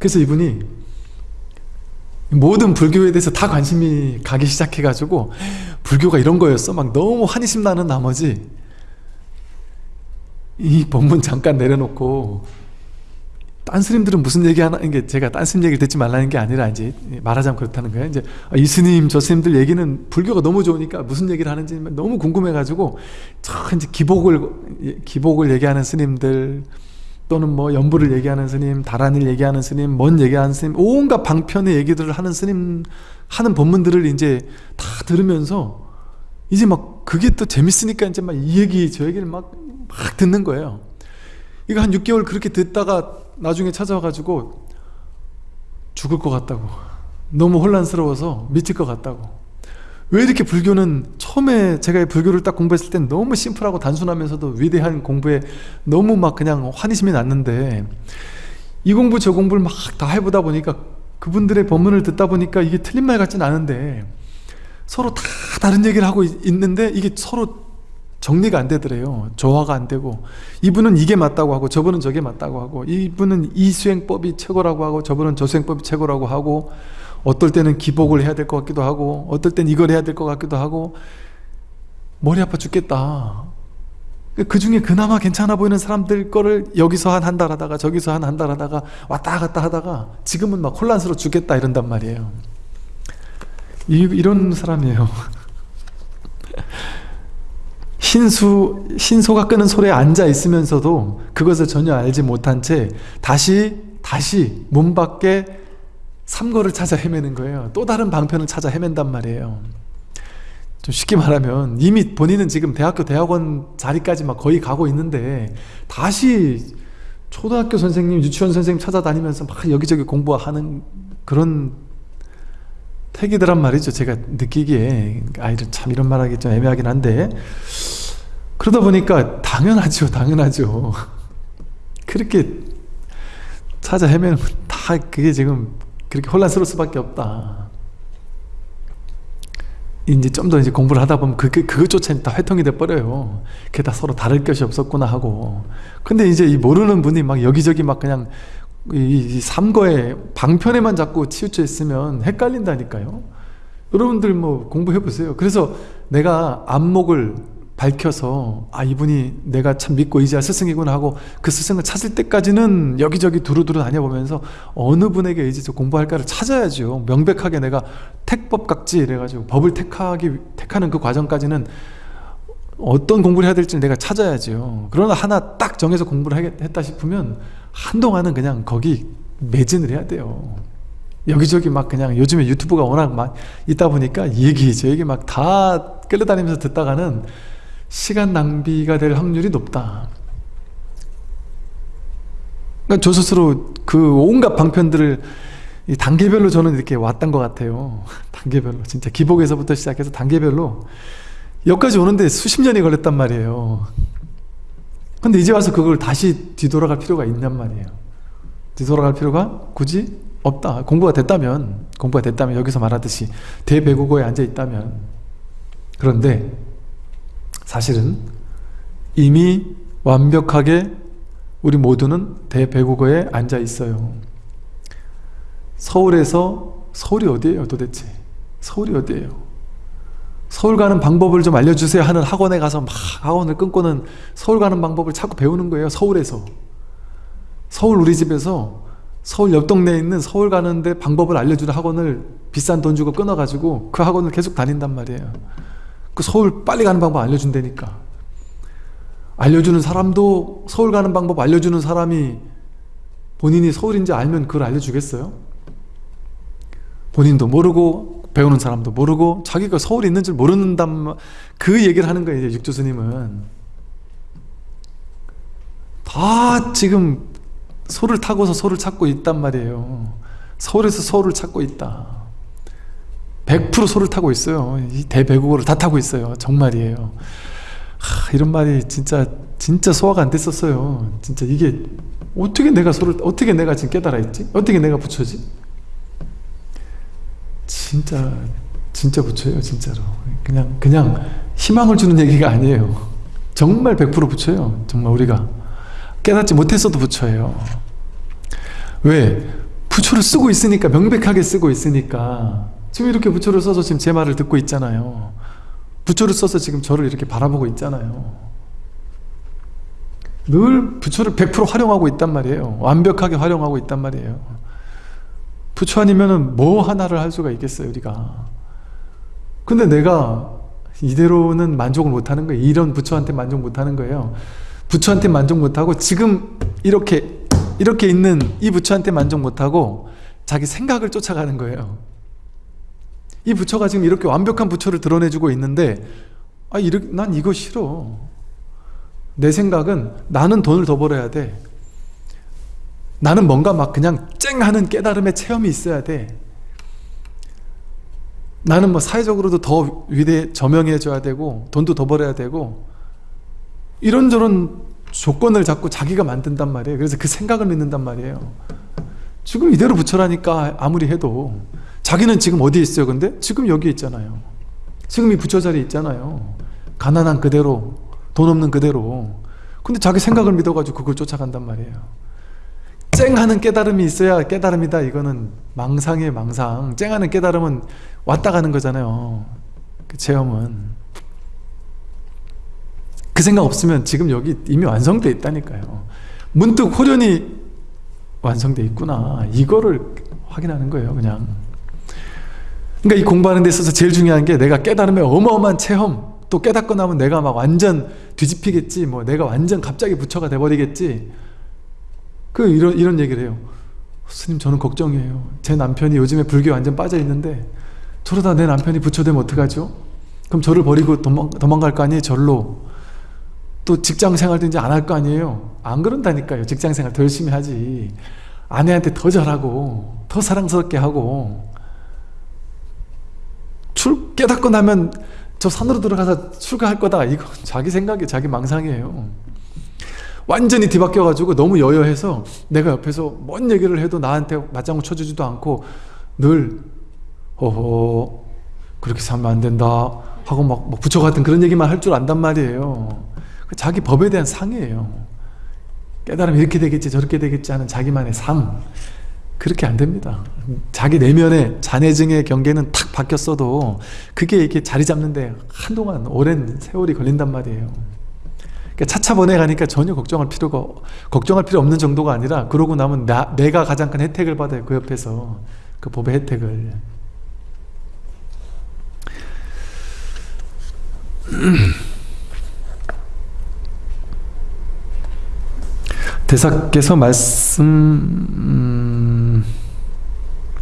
그래서 이분이 모든 불교에 대해서 다 관심이 가기 시작해가지고 불교가 이런 거였어? 막 너무 환희심 나는 나머지 이 법문 잠깐 내려놓고 딴 스님들은 무슨 얘기하는 게 제가 딴 스님 얘기를 듣지 말라는 게 아니라 이제 말하자면 그렇다는 거예요. 이제 아, 이 스님 저 스님들 얘기는 불교가 너무 좋으니까 무슨 얘기를 하는지 너무 궁금해 가지고 저 이제 기복을 기복을 얘기하는 스님들 또는 뭐 염불을 얘기하는 스님, 다라니를 얘기하는 스님, 뭔 얘기하는 스님, 온갖 방편의 얘기들을 하는 스님 하는 법문들을 이제 다 들으면서 이제 막 그게 또 재밌으니까 이제 막 이 얘기 저 얘기를 막, 막 듣는 거예요. 이거 한 6개월 그렇게 듣다가 나중에 찾아와가지고 죽을 것 같다고. 너무 혼란스러워서 미칠 것 같다고. 왜 이렇게 불교는 처음에 제가 불교를 딱 공부했을 땐 너무 심플하고 단순하면서도 위대한 공부에 너무 막 그냥 환희심이 났는데 이 공부 저 공부를 막 다 해보다 보니까 그분들의 법문을 듣다 보니까 이게 틀린 말 같진 않은데 서로 다 다른 얘기를 하고 있는데 이게 서로 정리가 안 되더래요. 조화가 안 되고 이분은 이게 맞다고 하고 저분은 저게 맞다고 하고 이분은 이 수행법이 최고라고 하고 저분은 저 수행법이 최고라고 하고 어떨 때는 기복을 해야 될 것 같기도 하고 어떨 땐 이걸 해야 될 것 같기도 하고 머리 아파 죽겠다. 그 중에 그나마 괜찮아 보이는 사람들 거를 여기서 한 한 달 하다가 저기서 한 한 달 하다가 왔다 갔다 하다가 지금은 막 혼란스러워 죽겠다 이런단 말이에요. 이, 이런 사람이에요. *laughs* 신수, 신소가 끄는 소리에 앉아 있으면서도 그것을 전혀 알지 못한 채 다시 다시 문 밖에 삼거를 찾아 헤매는 거예요. 또 다른 방편을 찾아 헤맨단 말이에요. 좀 쉽게 말하면 이미 본인은 지금 대학교 대학원 자리까지 막 거의 가고 있는데 다시 초등학교 선생님 유치원 선생님 찾아다니면서 막 여기저기 공부하는 그런 택이더란 말이죠. 제가 느끼기에. 아이들 참 이런 말하기 좀 애매하긴 한데. 그러다 보니까 당연하죠 당연하죠. *laughs* 그렇게 찾아 헤매는 다 그게 지금 그렇게 혼란스러울 수밖에 없다. 이제 좀 더 이제 공부를 하다 보면 그게 그것조차 다 회통이 돼 버려요. 그게 다 서로 다를 것이 없었구나 하고. 근데 이제 이 모르는 분이 막 여기저기 막 그냥 이 삼거에 방편에만 자꾸 치우쳐 있으면 헷갈린다니까요. 여러분들 뭐 공부해 보세요. 그래서 내가 안목을 밝혀서 아 이분이 내가 참 믿고 의지할 스승이구나 하고 그 스승을 찾을 때까지는 여기저기 두루두루 다녀보면서 어느 분에게 의지해서 공부할까를 찾아야죠. 명백하게 내가 택법각지 이래가지고 법을 택하기 택하는 그 과정까지는 어떤 공부를 해야 될지 내가 찾아야죠. 그러나 하나 딱 정해서 공부를 했다 싶으면 한동안은 그냥 거기 매진을 해야 돼요. 여기저기 막 그냥 요즘에 유튜브가 워낙 막 있다 보니까 이 얘기 저 얘기 막 다 끌려다니면서 듣다가는 시간 낭비가 될 확률이 높다. 그러니까 저 스스로 그 온갖 방편들을 단계별로 저는 이렇게 왔던 것 같아요. *laughs* 단계별로. 진짜 기복에서부터 시작해서 단계별로. 여기까지 오는데 수십 년이 걸렸단 말이에요. 근데 이제 와서 그걸 다시 뒤돌아갈 필요가 있냔 말이에요. 뒤돌아갈 필요가 굳이 없다. 공부가 됐다면 공부가 됐다면 여기서 말하듯이 대배국어에 앉아 있다면. 그런데 사실은 이미 완벽하게 우리 모두는 대배국어에 앉아 있어요. 서울에서 서울이 어디예요 도대체? 서울이 어디예요? 서울 가는 방법을 좀 알려주세요 하는 학원에 가서 막 학원을 끊고는 서울 가는 방법을 자꾸 배우는 거예요 서울에서. 서울 우리 집에서 서울 옆 동네에 있는 서울 가는데 방법을 알려주는 학원을 비싼 돈 주고 끊어가지고 그 학원을 계속 다닌단 말이에요 그 서울 빨리 가는 방법 알려준다니까. 알려주는 사람도 서울 가는 방법 알려주는 사람이 본인이 서울인지 알면 그걸 알려주겠어요? 본인도 모르고 배우는 사람도 모르고 자기가 서울에 있는 줄 모르는단 그 얘기를 하는 거예요 이제 육조스님은. 다 지금 소를 타고서 소를 찾고 있단 말이에요. 서울에서 서울을 찾고 있다 100% 소를 타고 있어요. 이 대배국어를 다 타고 있어요. 정말이에요. 하, 이런 말이 진짜 진짜 소화가 안 됐었어요. 진짜 이게 어떻게 내가 소를 어떻게 내가 지금 깨달아 있지? 어떻게 내가 부처지? 진짜 진짜 부처예요 진짜로. 그냥 그냥 희망을 주는 얘기가 아니에요. 정말 100% 부처예요. 정말 우리가. 깨닫지 못했어도 부처예요. 왜? 부처를 쓰고 있으니까 명백하게 쓰고 있으니까 지금 이렇게 부처를 써서 지금 제 말을 듣고 있잖아요. 부처를 써서 지금 저를 이렇게 바라보고 있잖아요. 늘 부처를 100% 활용하고 있단 말이에요. 완벽하게 활용하고 있단 말이에요. 부처 아니면 뭐 하나를 할 수가 있겠어요 우리가. 근데 내가 이대로는 만족을 못하는 거예요. 이런 부처한테 만족 못하는 거예요. 부처한테 만족 못하고 지금 이렇게 이렇게 있는 이 부처한테 만족 못하고 자기 생각을 쫓아가는 거예요 이 부처가 지금 이렇게 완벽한 부처를 드러내주고 있는데 아, 이렇게, 난 이거 싫어. 내 생각은 나는 돈을 더 벌어야 돼. 나는 뭔가 막 그냥 쨍 하는 깨달음의 체험이 있어야 돼. 나는 뭐 사회적으로도 더 위대 저명해져야 되고 돈도 더 벌어야 되고 이런저런 조건을 자꾸 자기가 만든단 말이에요. 그래서 그 생각을 믿는단 말이에요. 지금 이대로 부처라니까 아무리 해도 자기는 지금 어디에 있어요 근데? 지금 여기 있잖아요. 지금 이 부처 자리에 있잖아요. 가난한 그대로 돈 없는 그대로. 근데 자기 생각을 믿어가지고 그걸 쫓아간단 말이에요. 쨍하는 깨달음이 있어야 깨달음이다. 이거는 망상이에요 망상. 쨍하는 깨달음은 왔다 가는 거잖아요. 그 체험은. 그 생각 없으면 지금 여기 이미 완성돼 있다니까요. 문득 호련이 완성돼 있구나. 이거를 확인하는 거예요 그냥 그러니까 이 공부하는 데 있어서 제일 중요한 게 내가 깨달음의 어마어마한 체험 또 깨닫고 나면 내가 막 완전 뒤집히겠지 뭐 내가 완전 갑자기 부처가 돼버리겠지. 그 이런 이런 얘기를 해요. 스님 저는 걱정이에요. 제 남편이 요즘에 불교에 완전 빠져 있는데 저러다 내 남편이 부처 되면 어떡하죠? 그럼 저를 버리고 도망, 도망갈 거 아니에요 절로. 또 직장 생활도 이제 안 할 거 아니에요? 안 그런다니까요. 직장 생활 더 열심히 하지. 아내한테 더 잘하고 더 사랑스럽게 하고 출 깨닫고 나면 저 산으로 들어가서 출가할 거다. 이거 *laughs* 자기 생각이 자기 망상이에요. 완전히 뒤바뀌어 가지고 너무 여여해서 내가 옆에서 뭔 얘기를 해도 나한테 맞장구 쳐주지도 않고 늘 어허 그렇게 살면 안 된다 하고 막, 막 부처 같은 그런 얘기만 할 줄 안단 말이에요. 자기 법에 대한 상이에요. 깨달으면 이렇게 되겠지 저렇게 되겠지 하는 자기만의 상 그렇게 안 됩니다. 자기 내면의 잔해증의 경계는 탁 바뀌었어도 그게 이렇게 자리 잡는데 한동안 오랜 세월이 걸린단 말이에요. 그러니까 차차 보내가니까 전혀 걱정할 필요가 걱정할 필요 없는 정도가 아니라 그러고 나면 나, 내가 가장 큰 혜택을 받아요 그 옆에서. 그 법의 혜택을. 대사께서 말씀 음...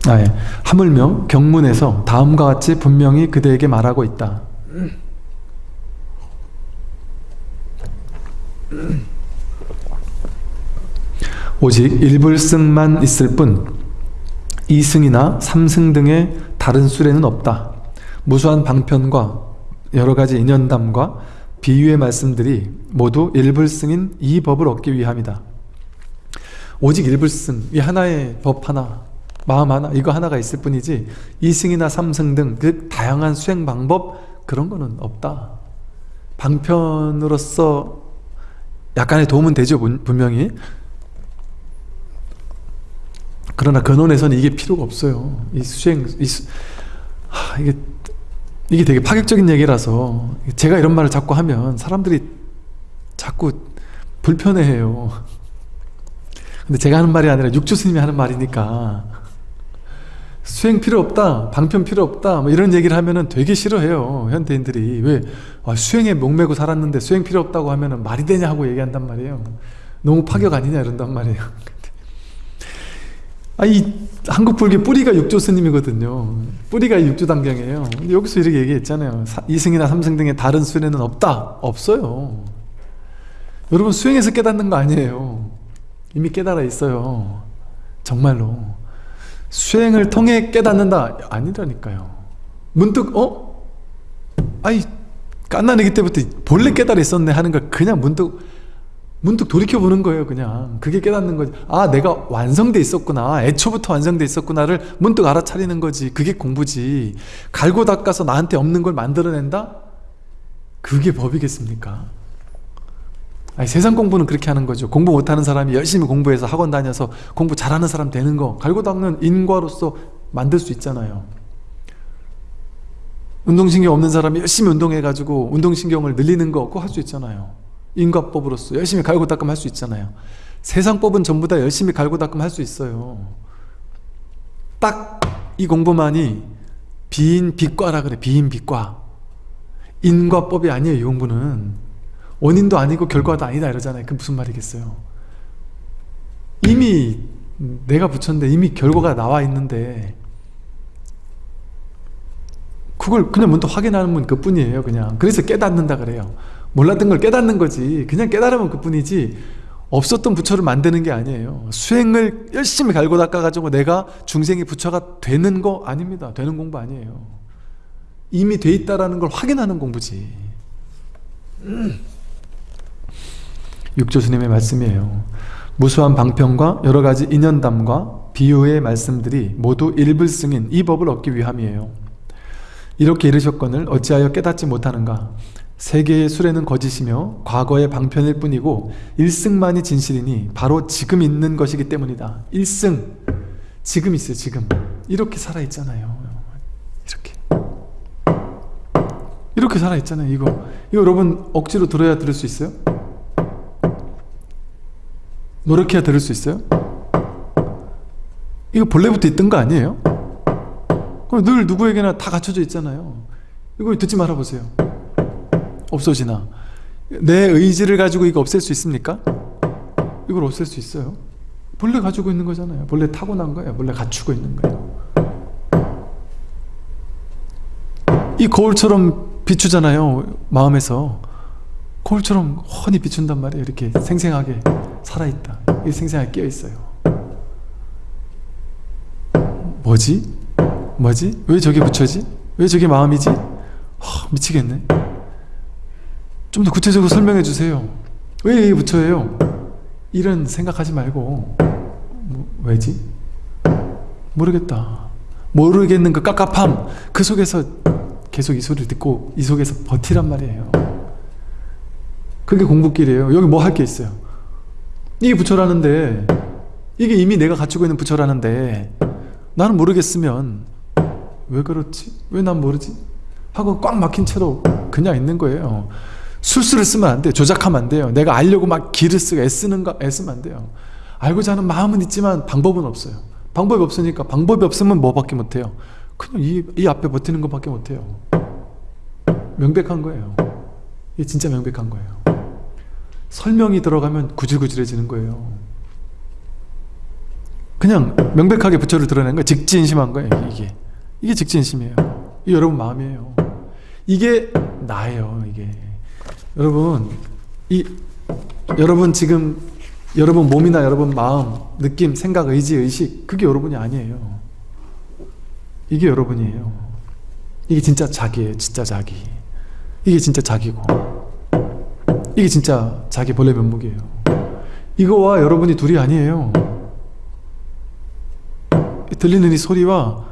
아, 예. 하물며 경문에서 다음과 같이 분명히 그대에게 말하고 있다. 오직 일불승만 있을 뿐 2승이나 3승 등의 다른 수레는 없다. 무수한 방편과 여러가지 인연담과 비유의 말씀들이 모두 일불승인 이 법을 얻기 위함이다. 오직 일불승 이 하나의 법 하나 마음 하나 이거 하나가 있을 뿐이지 2승이나 3승 등 그 다양한 수행 방법 그런 거는 없다. 방편으로서 약간의 도움은 되죠 분명히. 그러나 근원에서는 이게 필요가 없어요. 이 수행 이 수, 하, 이게 이게 되게 파격적인 얘기라서 제가 이런 말을 자꾸 하면 사람들이 자꾸 불편해해요. 근데 제가 하는 말이 아니라 육조 스님이 하는 말이니까 수행 필요 없다 방편 필요 없다 뭐 이런 얘기를 하면은 되게 싫어해요 현대인들이. 왜? 아, 수행에 목매고 살았는데 수행 필요 없다고 하면은 말이 되냐 하고 얘기한단 말이에요. 너무 파격 아니냐 이런단 말이에요. *laughs* 아, 이 한국 불교 뿌리가 육조 스님이거든요. 뿌리가 육조 단경이에요. 여기서 이렇게 얘기했잖아요. 사, 2승이나 3승 등의 다른 수행은 없다. 없어요. 여러분 수행해서 깨닫는 거 아니에요. 이미 깨달아 있어요. 정말로 수행을 통해 깨닫는다. 아니라니까요. 문득 어? 아이 깐나내기 때부터 본래 깨달아 있었네 하는 걸 그냥 문득 문득 돌이켜보는 거예요 그냥. 그게 깨닫는 거지. 아 내가 완성돼 있었구나. 애초부터 완성돼 있었구나를 문득 알아차리는 거지. 그게 공부지. 갈고 닦아서 나한테 없는 걸 만들어낸다? 그게 법이겠습니까? 아니, 세상 공부는 그렇게 하는 거죠. 공부 못하는 사람이 열심히 공부해서 학원 다녀서 공부 잘하는 사람 되는 거 갈고 닦는 인과로서 만들 수 있잖아요. 운동신경 없는 사람이 열심히 운동해가지고 운동신경을 늘리는 거 그거 할 수 있잖아요. 인과법으로서 열심히 갈고 닦음 할 수 있잖아요. 세상법은 전부 다 열심히 갈고 닦음 할 수 있어요. 딱 이 공부만이 비인 비과라 그래 비인 비과. 인과법이 아니에요 이 공부는 원인도 아니고 결과도 아니다 이러잖아요. 그 무슨 말이겠어요? 이미 내가 붙였는데 이미 결과가 나와 있는데 그걸 그냥 문득 확인하는 그 뿐이에요 그냥. 그래서 깨닫는다 그래요. 몰랐던 걸 깨닫는 거지. 그냥 깨달으면 그 뿐이지 없었던 부처를 만드는 게 아니에요. 수행을 열심히 갈고 닦아가지고 내가 중생이 부처가 되는 거 아닙니다. 되는 공부 아니에요. 이미 돼 있다라는 걸 확인하는 공부지. 음. 육조스님의 말씀이에요. 무수한 방편과 여러가지 인연담과 비유의 말씀들이 모두 일불승인 이 법을 얻기 위함이에요. 이렇게 이르셨거늘 어찌하여 깨닫지 못하는가? 세계의 수레는 거짓이며 과거의 방편일 뿐이고 일승만이 진실이니 바로 지금 있는 것이기 때문이다. 일승! 지금 있어요 지금. 이렇게 살아있잖아요. 이렇게. 이렇게 살아있잖아요 이거. 이거 여러분 억지로 들어야 들을 수 있어요? 노력해야 들을 수 있어요? 이거 본래부터 있던 거 아니에요? 늘 누구에게나 다 갖춰져 있잖아요. 이거 듣지 말아보세요. 없어지나? 내 의지를 가지고 이거 없앨 수 있습니까? 이걸 없앨 수 있어요? 본래 가지고 있는 거잖아요. 본래 타고난 거예요. 본래 갖추고 있는 거예요. 이 거울처럼 비추잖아요 마음에서. 거울처럼 훤히 비춘단 말이에요 이렇게 생생하게 살아있다 이 생생하게 깨어있어요 뭐지? 뭐지? 왜 저게 부처지? 왜 저게 마음이지? 허, 미치겠네 좀 더 구체적으로 설명해 주세요 왜 이게 부처예요? 이런 생각하지 말고 뭐, 왜지? 모르겠다 모르겠는 그 깝깝함 그 속에서 계속 이 소리를 듣고 이 속에서 버티란 말이에요 그게 공부길이에요 여기 뭐 할 게 있어요 이게 부처라는데 이게 이미 내가 갖추고 있는 부처라는데 나는 모르겠으면 왜 그렇지? 왜 난 모르지? 하고 꽉 막힌 채로 그냥 있는 거예요. 술수를 쓰면 안 돼요. 조작하면 안 돼요. 내가 알려고 막 기를 쓰고 애쓰는 거 애쓰면 안 돼요. 알고자 하는 마음은 있지만 방법은 없어요. 방법이 없으니까 방법이 없으면 뭐밖에 못해요. 그냥 이, 이 앞에 버티는 것밖에 못해요. 명백한 거예요. 이게 진짜 명백한 거예요 설명이 들어가면 구질구질해지는 거예요. 그냥 명백하게 부처를 드러낸 거예요. 직진심한 거예요 이게. 이게 직진심이에요. 이게 여러분 마음이에요. 이게 나예요 이게. 여러분 이 여러분 지금 여러분 몸이나 여러분 마음 느낌 생각 의지 의식 그게 여러분이 아니에요. 이게 여러분이에요. 이게 진짜 자기예요 진짜 자기. 이게 진짜 자기고 이게 진짜 자기 본래 면목이에요. 이거와 여러분이 둘이 아니에요. 들리는 이 소리와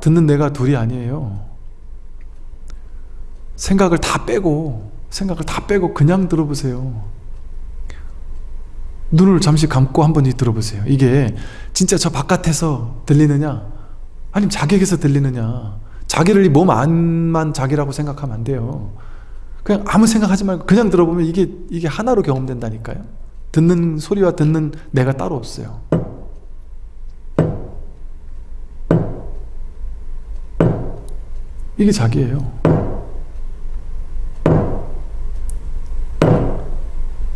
듣는 내가 둘이 아니에요. 생각을 다 빼고 생각을 다 빼고 그냥 들어보세요. 눈을 잠시 감고 한번 들어보세요. 이게 진짜 저 바깥에서 들리느냐? 아니면 자객에서 들리느냐? 자기를 이 몸 안만 자기라고 생각하면 안 돼요. 그냥 아무 생각하지 말고 그냥 들어보면 이게 이게 하나로 경험된다니까요. 듣는 소리와 듣는 내가 따로 없어요. 이게 자기예요.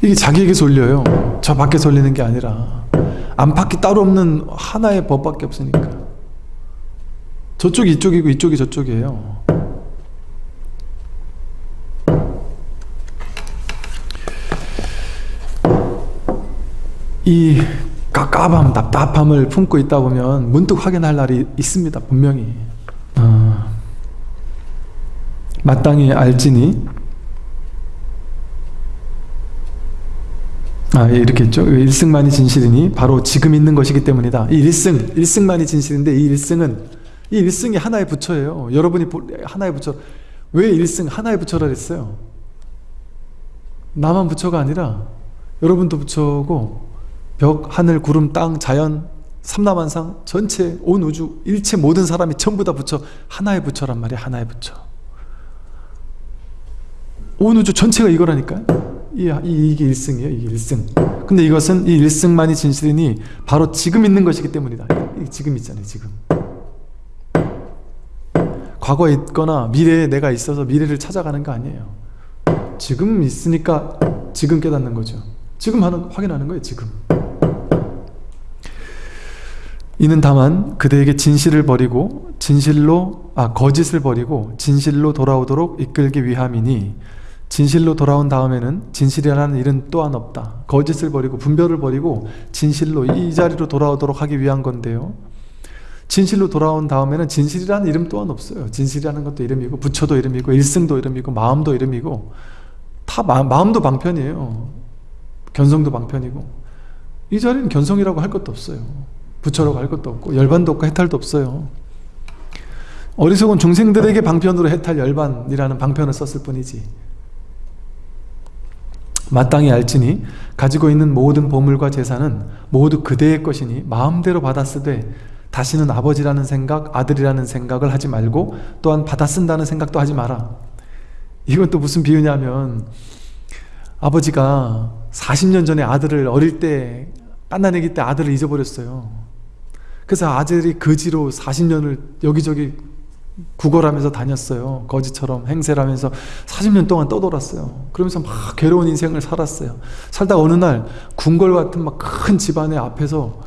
이게 자기에게서 울려요. 저 밖에서 울리는 게 아니라 안팎이 따로 없는 하나의 법밖에 없으니까. 저쪽이 이쪽이고 이쪽이 저쪽이에요. 이 깝깝함, 답답함을 품고 있다 보면 문득 확인할 날이 있습니다. 분명히. 어, 마땅히 알지니 아, 예, 이렇게 했죠. 일승만이 진실이니 바로 지금 있는 것이기 때문이다. 이 일승, 일승만이 진실인데 이 일승은 이 일승이 하나의 부처예요. 여러분이 하나의 부처. 왜 일승 하나의 부처라 그랬어요? 나만 부처가 아니라 여러분도 부처고 벽, 하늘, 구름, 땅, 자연, 삼라만상 전체 온 우주 일체 모든 사람이 전부 다 부처 하나의 부처란 말이야. 하나의 부처. 온 우주 전체가 이거라니까요. 이, 이게 일승이에요. 이게 일승. 근데 이것은 이 일승만이 진실이니 바로 지금 있는 것이기 때문이다. 지금 있잖아요. 지금. 과거에 있거나 미래에 내가 있어서 미래를 찾아가는 거 아니에요. 지금 있으니까 지금 깨닫는 거죠. 지금 하는, 확인하는 거예요. 지금. 이는 다만 그대에게 진실을 버리고 진실로 아 거짓을 버리고 진실로 돌아오도록 이끌기 위함이니 진실로 돌아온 다음에는 진실이라는 일은 또한 없다. 거짓을 버리고 분별을 버리고 진실로 이 자리로 돌아오도록 하기 위한 건데요. 진실로 돌아온 다음에는 진실이라는 이름 또한 없어요. 진실이라는 것도 이름이고 부처도 이름이고 일승도 이름이고 마음도 이름이고 다 마, 마음도 방편이에요. 견성도 방편이고 이 자리는 견성이라고 할 것도 없어요. 부처라고 할 것도 없고 열반도 없고 해탈도 없어요. 어리석은 중생들에게 방편으로 해탈 열반이라는 방편을 썼을 뿐이지 마땅히 알지니 가지고 있는 모든 보물과 재산은 모두 그대의 것이니 마음대로 받았으되 다시는 아버지라는 생각, 아들이라는 생각을 하지 말고 또한 받아 쓴다는 생각도 하지 마라. 이건 또 무슨 비유냐면 아버지가 40년 전에 아들을 어릴 때 깐난애기 때 아들을 잊어버렸어요. 그래서 아들이 거지로 40년을 여기저기 구걸하면서 다녔어요. 거지처럼 행세를 하면서 40년 동안 떠돌았어요. 그러면서 막 괴로운 인생을 살았어요. 살다 어느 날 궁궐 같은 막 큰 집안의 앞에서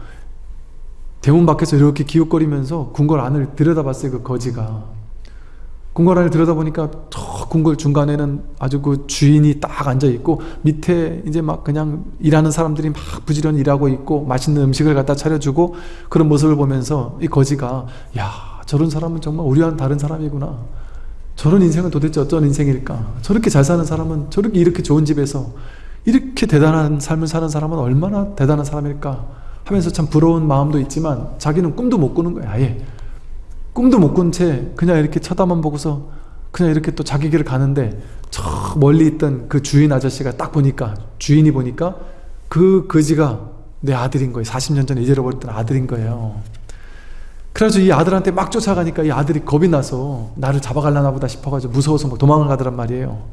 대문 밖에서 이렇게 기웃거리면서 궁궐 안을 들여다봤어요. 그 거지가. 궁궐 안을 들여다보니까 저 궁궐 중간에는 아주 그 주인이 딱 앉아있고 밑에 이제 막 그냥 일하는 사람들이 막 부지런히 일하고 있고 맛있는 음식을 갖다 차려주고 그런 모습을 보면서 이 거지가 야 저런 사람은 정말 우리와는 다른 사람이구나. 저런 인생은 도대체 어떤 인생일까? 저렇게 잘 사는 사람은 저렇게 이렇게 좋은 집에서 이렇게 대단한 삶을 사는 사람은 얼마나 대단한 사람일까? 하면서 참 부러운 마음도 있지만 자기는 꿈도 못 꾸는 거야 아예 꿈도 못 꾼 채 그냥 이렇게 쳐다만 보고서 그냥 이렇게 또 자기 길을 가는데 저 멀리 있던 그 주인 아저씨가 딱 보니까 주인이 보니까 그 거지가 내 아들인 거예요. 40년 전에 잊어버렸던 아들인 거예요. 그래서 이 아들한테 막 쫓아가니까 이 아들이 겁이 나서 나를 잡아갈라나 보다 싶어가지고 무서워서 뭐 도망을 가더란 말이에요.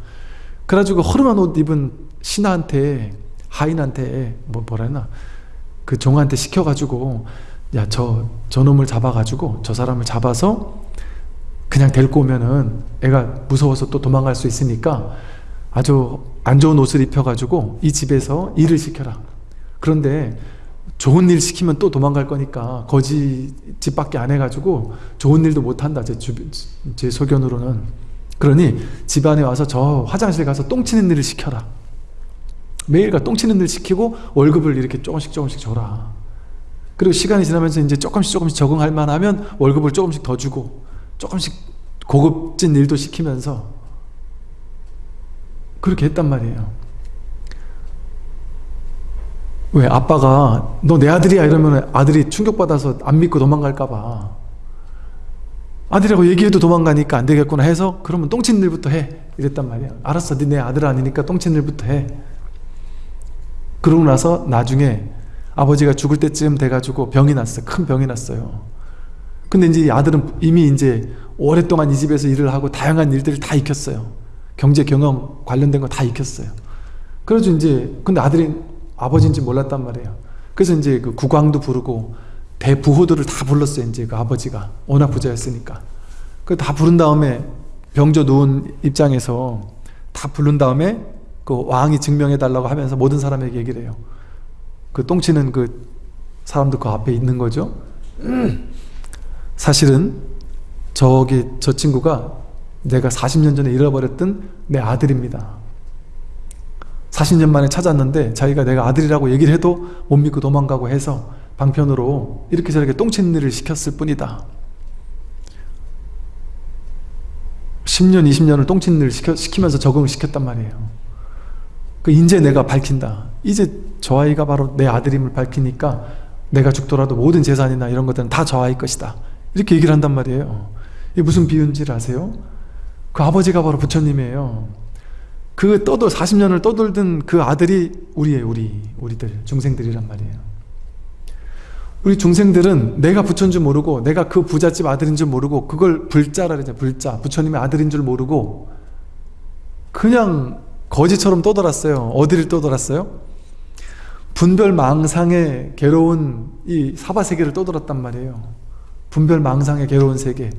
그래가지고 허름한 옷 입은 신하한테 하인한테 뭐 뭐라 했나? 그 종한테 시켜가지고 야 저 저놈을 잡아가지고 저 사람을 잡아서 그냥 데리고 오면은 애가 무서워서 또 도망갈 수 있으니까 아주 안 좋은 옷을 입혀가지고 이 집에서 일을 시켜라. 그런데 좋은 일 시키면 또 도망갈 거니까 거지 집밖에 안 해가지고 좋은 일도 못한다 제, 주, 제 소견으로는. 그러니 집안에 와서 저 화장실 가서 똥 치는 일을 시켜라. 매일가 똥 치는 일 시키고 월급을 이렇게 조금씩 조금씩 줘라 그리고 시간이 지나면서 이제 조금씩 조금씩 적응할 만하면 월급을 조금씩 더 주고 조금씩 고급진 일도 시키면서 그렇게 했단 말이에요. 왜 아빠가 너 내 아들이야. 이러면 아들이 충격받아서 안 믿고 도망갈까봐 아들이라고 얘기해도 도망가니까 안 되겠구나. 해서 그러면 똥친 일부터 해. 이랬단 말이야 알았어. 네 내 아들 아니니까 똥친 일부터 해. 그러고 나서 나중에 아버지가 죽을 때쯤 돼가지고 병이 났어요 큰 병이 났어요 근데 이제 이 아들은 이미 이제 오랫동안 이 집에서 일을 하고 다양한 일들을 다 익혔어요. 경제 경영 관련된 거 다 익혔어요. 그래서 이제 근데 아들이 아버지인지 몰랐단 말이에요. 그래서 이제 그 국왕도 부르고 대부호들을 다 불렀어요. 이제 그 아버지가 워낙 부자였으니까. 그 다 부른 다음에 병조 누운 입장에서 다 부른 다음에 그 왕이 증명해 달라고 하면서 모든 사람에게 얘기를 해요. 그 똥치는 그 사람도 그 앞에 있는 거죠. 사실은 저기 저 친구가 내가 40년 전에 잃어버렸던 내 아들입니다. 40년 만에 찾았는데 자기가 내가 아들이라고 얘기를 해도 못 믿고 도망가고 해서 방편으로 이렇게 저렇게 똥치는 일을 시켰을 뿐이다. 10년, 20년을 똥치는 일을 시키면서 적응을 시켰단 말이에요. 그 이제 내가 밝힌다. 이제 저 아이가 바로 내 아들임을 밝히니까 내가 죽더라도 모든 재산이나 이런 것들은 다 저 아이 것이다. 이렇게 얘기를 한단 말이에요. 이게 무슨 비유인지 아세요? 그 아버지가 바로 부처님이에요. 그 떠돌 40년을 떠돌던 그 아들이 우리의 우리 우리들 중생들이란 말이에요. 우리 중생들은 내가 부처인 줄 모르고 내가 그 부잣집 아들인 줄 모르고 그걸 불자라 그러죠. 불자. 부처님의 아들인 줄 모르고 그냥 거지처럼 떠돌았어요. 어디를 떠돌았어요? 분별 망상의 괴로운 이 사바세계를 떠돌았단 말이에요. 분별 망상의 괴로운 세계.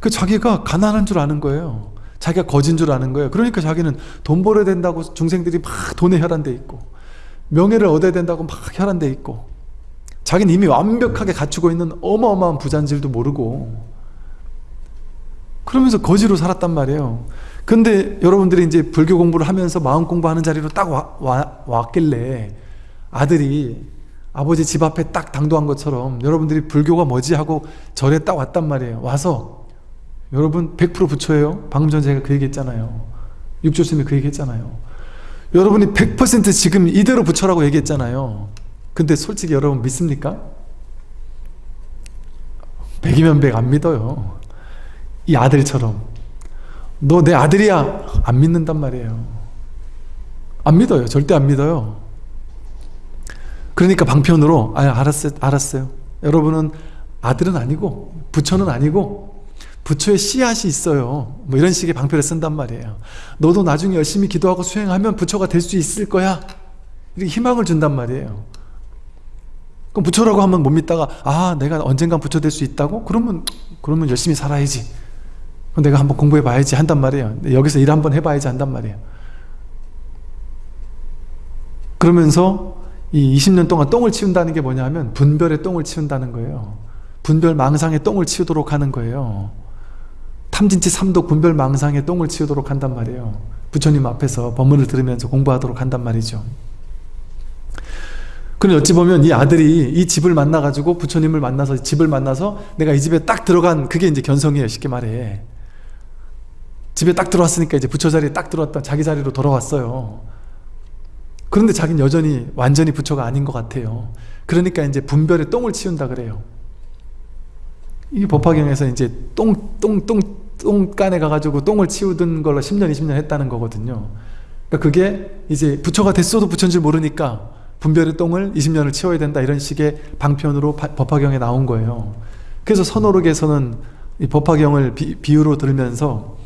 그 자기가 가난한 줄 아는 거예요. 자기가 거진 줄 아는 거예요. 그러니까 자기는 돈 벌어야 된다고 중생들이 막 돈에 혈안돼 있고 명예를 얻어야 된다고 막 혈안돼 있고 자기는 이미 완벽하게 갖추고 있는 어마어마한 부잔질도 모르고 그러면서 거지로 살았단 말이에요. 근데 여러분들이 이제 불교 공부를 하면서 마음 공부하는 자리로 딱 와, 와, 왔길래 아들이 아버지 집 앞에 딱 당도한 것처럼 여러분들이 불교가 뭐지 하고 절에 딱 왔단 말이에요. 와서 여러분 100% 부처예요. 방금 전에 제가 그 얘기 했잖아요. 육조스님이 그 얘기 했잖아요. 여러분이 100% 지금 이대로 부처라고 얘기했잖아요. 근데 솔직히 여러분 믿습니까? 100이면 100 안 믿어요. 이 아들처럼 너 내 아들이야 안 믿는단 말이에요. 안 믿어요. 절대 안 믿어요. 그러니까 방편으로 아 알았어요. 알았어요. 여러분은 아들은 아니고 부처는 아니고 부처의 씨앗이 있어요. 뭐 이런 식의 방편을 쓴단 말이에요. 너도 나중에 열심히 기도하고 수행하면 부처가 될 수 있을 거야. 이렇게 희망을 준단 말이에요. 그럼 부처라고 하면 못 믿다가 아 내가 언젠간 부처 될 수 있다고? 그러면 그러면 열심히 살아야지. 그럼 내가 한번 공부해 봐야지 한단 말이에요. 여기서 일 한번 해 봐야지 한단 말이에요. 그러면서 이 20년 동안 똥을 치운다는 게 뭐냐 하면 분별의 똥을 치운다는 거예요. 분별 망상의 똥을 치우도록 하는 거예요. 탐진치 삼독 분별 망상의 똥을 치우도록 한단 말이에요. 부처님 앞에서 법문을 들으면서 공부하도록 한단 말이죠. 그럼 어찌 보면 이 아들이 이 집을 만나가지고 부처님을 만나서 집을 만나서 내가 이 집에 딱 들어간 그게 이제 견성이에요. 쉽게 말해. 집에 딱 들어왔으니까 이제 부처 자리에 딱 들어왔다 자기 자리로 돌아왔어요. 그런데 자기는 여전히 완전히 부처가 아닌 것 같아요. 그러니까 이제 분별의 똥을 치운다 그래요. 이 법화경에서 이제 똥, 똥, 똥, 똥간에 가가지고 똥을 치우던 걸로 10년, 20년 했다는 거거든요. 그러니까 그게 이제 부처가 됐어도 부처인 줄 모르니까 분별의 똥을 20년을 치워야 된다 이런 식의 방편으로 법화경에 나온 거예요. 그래서 선호록에서는 이 법화경을 비, 비유로 들으면서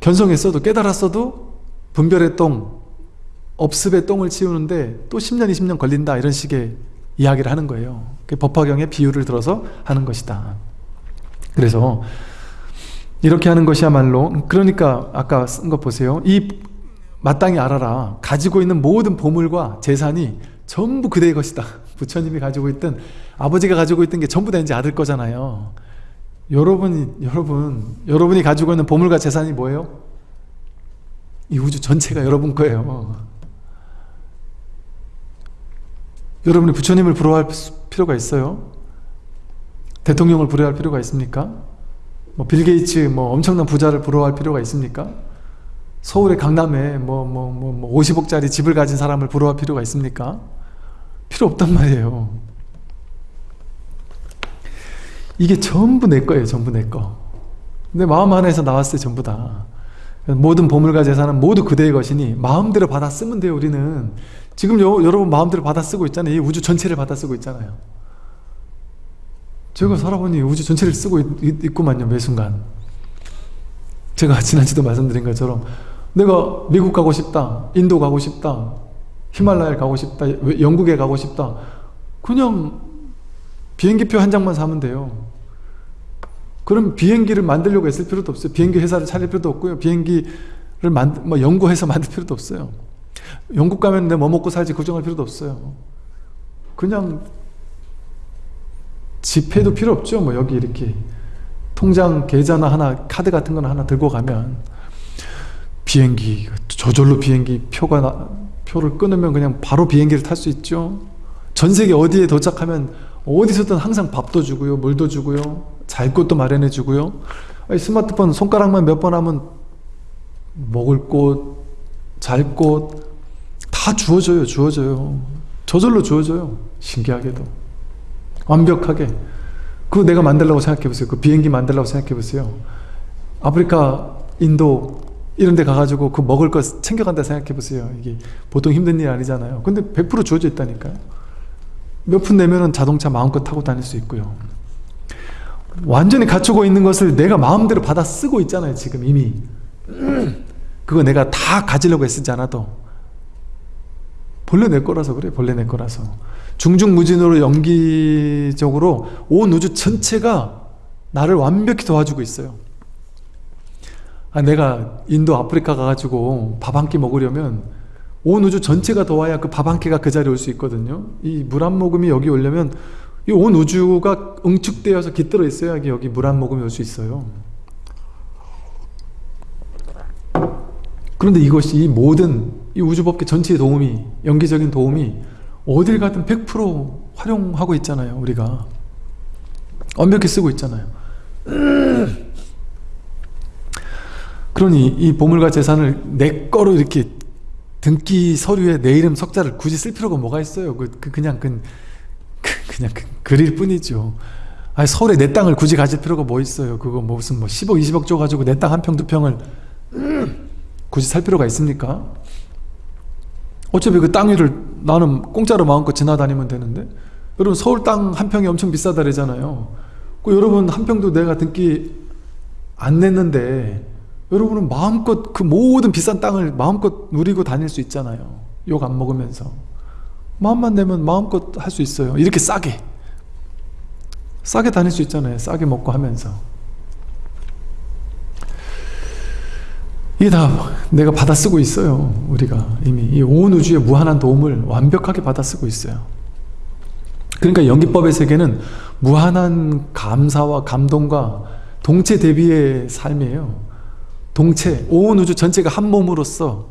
견성했어도 깨달았어도 분별의 똥, 업습의 똥을 치우는데 또 10년, 20년 걸린다 이런 식의 이야기를 하는 거예요. 그 법화경의 비유를 들어서 하는 것이다. 그래서 이렇게 하는 것이야말로 그러니까 아까 쓴거 보세요. 이 마땅히 알아라. 가지고 있는 모든 보물과 재산이 전부 그대의 것이다. *laughs* 부처님이 가지고 있던 아버지가 가지고 있던 게 전부 다 이제 아들 거잖아요. 여러분이 여러분 여러분이 가지고 있는 보물과 재산이 뭐예요? 이 우주 전체가 여러분 거예요. 여러분이 부처님을 부러워할 필요가 있어요? 대통령을 부러워할 필요가 있습니까? 뭐 빌게이츠 뭐 엄청난 부자를 부러워할 필요가 있습니까? 서울의 강남에 뭐 뭐 뭐 뭐 50억짜리 집을 가진 사람을 부러워할 필요가 있습니까? 필요 없단 말이에요. 이게 전부 내 거예요. 전부 내 거. 내 마음 안에서 나왔어요. 전부 다. 모든 보물과 재산은 모두 그대의 것이니 마음대로 받아 쓰면 돼요. 우리는. 지금 여, 여러분 마음대로 받아 쓰고 있잖아요. 이 우주 전체를 받아 쓰고 있잖아요. 제가 살아보니 우주 전체를 쓰고 있, 있 구만요 매 순간. 제가 지난주도 말씀드린 것처럼 내가 미국 가고 싶다 인도 가고 싶다 히말라야 가고 싶다 영국에 가고 싶다. 그냥 비행기표 한 장만 사면 돼요. 그럼 비행기를 만들려고 애쓸 필요도 없어요. 비행기 회사를 차릴 필요도 없고요. 비행기를 만, 뭐 연구해서 *laughs* 만들 필요도 없어요 영국 가면 내뭐 먹고 살지 걱정할 필요도 없어요. 그냥 지폐도 필요 없죠. 뭐 여기 이렇게 통장 계좌나 하나 카드 같은 거나 하나 들고 가면 비행기 저절로 비행기 표가 나, 표를 끊으면 그냥 바로 비행기를 탈 수 있죠. 전 세계 어디에 도착하면 어디서든 항상 밥도 주고요 물도 주고요 잘 곳도 마련해 주고요. 스마트폰 손가락만 몇 번 하면 먹을 곳, 잘 곳 다 주어져요 주어져요. 저절로 주어져요 신기하게도. 완벽하게. 그거 내가 만들라고 생각해 보세요. 그 비행기 만들라고 생각해 보세요. 아프리카 인도 이런 데 가가지고 그 먹을 거 챙겨간다 생각해 보세요. 이게 보통 힘든 일 아니잖아요. 근데 100% 주어져 있다니까요. 몇 푼 내면은 자동차 마음껏 타고 다닐 수 있고요. 완전히 갖추고 있는 것을 내가 마음대로 받아 쓰고 있잖아요 지금 이미. *clears throat* 그거 내가 다 가지려고 애쓰지 않아도 본래 내 거라서 그래 본래 내 거라서. 중중무진으로 연기적으로 온 우주 전체가 나를 완벽히 도와주고 있어요. 아, 내가 인도 아프리카 가가지고 밥 한 끼 먹으려면 온 우주 전체가 도와야 그 밥 한 끼가 그 자리에 올 수 있거든요. 이 물 한 모금이 여기 오려면 이 온 우주가 응축되어서 깃들어 있어야 여기 물 한 모금이 올 수 있어요. 그런데 이것이 이 모든 이 우주법계 전체의 도움이 연기적인 도움이 어딜 가든 100% 활용하고 있잖아요 우리가. 완벽히 쓰고 있잖아요. 그러니 이 보물과 재산을 내 거로 이렇게 등기 서류에 내 이름 석자를 굳이 쓸 필요가 뭐가 있어요? 그, 그 그냥 그, 그 그냥 그, 그릴 뿐이죠. 아니 서울에 내 땅을 굳이 가질 필요가 뭐 있어요? 그거 뭐 무슨 뭐 10억 20억 줘가지고 내 땅 한 평 두 평을 굳이 살 필요가 있습니까? 어차피 그 땅 위를 나는 공짜로 마음껏 지나다니면 되는데? 여러분 서울 땅 한 평이 엄청 비싸다 그러잖아요. 그 여러분 한 평도 내가 등기 안 냈는데 여러분은 마음껏 그 모든 비싼 땅을 마음껏 누리고 다닐 수 있잖아요. 욕 안 먹으면서. 마음만 내면 마음껏 할 수 있어요. 이렇게 싸게. 싸게 다닐 수 있잖아요. 싸게 먹고 하면서 이게 다 내가 받아 쓰고 있어요 우리가 이미. 이 온 우주의 무한한 도움을 완벽하게 받아 쓰고 있어요. 그러니까 연기법의 세계는 무한한 감사와 감동과 동체 대비의 삶이에요. 동체, 온 우주 전체가 한 몸으로서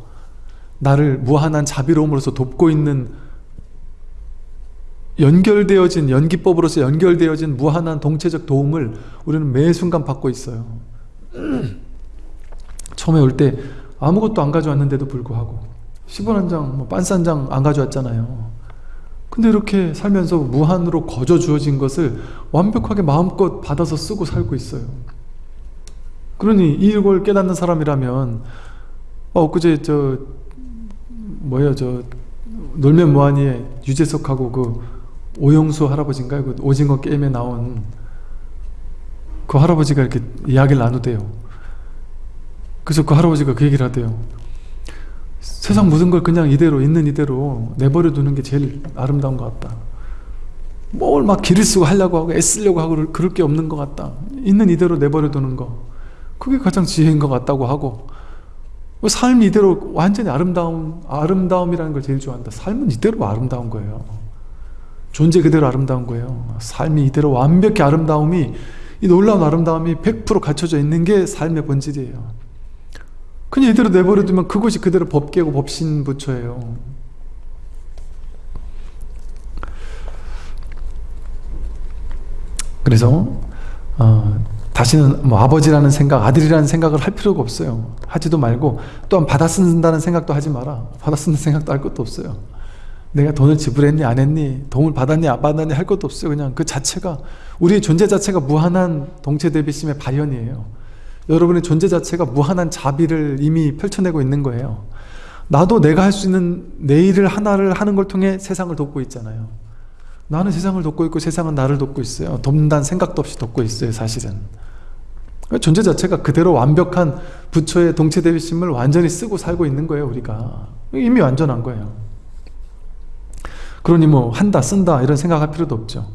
나를 무한한 자비로움으로서 돕고 있는 연결되어진 연기법으로서 연결되어진 무한한 동체적 도움을 우리는 매 순간 받고 있어요 처음에 올 때 아무것도 안 가져왔는데도 불구하고 10원 한 장, 뭐 빤스 한 장 안 가져왔잖아요. 근데 이렇게 살면서 무한으로 거저 주어진 것을 완벽하게 마음껏 받아서 쓰고 살고 있어요. 그러니 이걸 깨닫는 사람이라면 어 그제 저 뭐예요? 저 놀면 뭐하니에 유재석하고 그 오영수 할아버지인가요? 그 오징어 게임에 나온 그 할아버지가 이렇게 이야기를 나누대요 그래서 그 할아버지가 그 얘기를 하대요. 세상 모든 걸 그냥 이대로 있는 이대로 내버려 두는 게 제일 아름다운 것 같다. 뭘막 기를 쓰고 하려고 하고 애쓰려고 하고 그럴 게 없는 것 같다. 있는 이대로 내버려 두는 거. 그게 가장 지혜인 것 같다고 하고. 삶 이대로 완전히 아름다움 아름다움이라는 걸 제일 좋아한다. 삶은 이대로 아름다운 거예요. 존재 그대로 아름다운 거예요. 삶이 이대로 완벽히 아름다움이 이 놀라운 아름다움이 100% 갖춰져 있는 게 삶의 본질이에요 그냥 이대로 내버려두면 그것이 그대로 법계고 법신부처예요. 그래서 어, 다시는 뭐 아버지라는 생각, 아들이라는 생각을 할 필요가 없어요. 하지도 말고 또한 받아 쓴다는 생각도 하지 마라. 받아 쓰는 생각도 할 것도 없어요. 내가 돈을 지불했니 안 했니 돈을 받았니 안 받았니 할 것도 없어요. 그냥 그 자체가 우리의 존재 자체가 무한한 동체 대비심의 발현이에요. 여러분의 존재 자체가 무한한 자비를 이미 펼쳐내고 있는 거예요 나도 내가 할 수 있는 내 일을 하나를 하는 걸 통해 세상을 돕고 있잖아요 나는 세상을 돕고 있고 세상은 나를 돕고 있어요. 돕는다는 생각도 없이 돕고 있어요 사실은. 존재 자체가 그대로 완벽한 부처의 동체 대비심을 완전히 쓰고 살고 있는 거예요 우리가. 이미 완전한 거예요. 그러니 뭐 한다 쓴다 이런 생각할 필요도 없죠.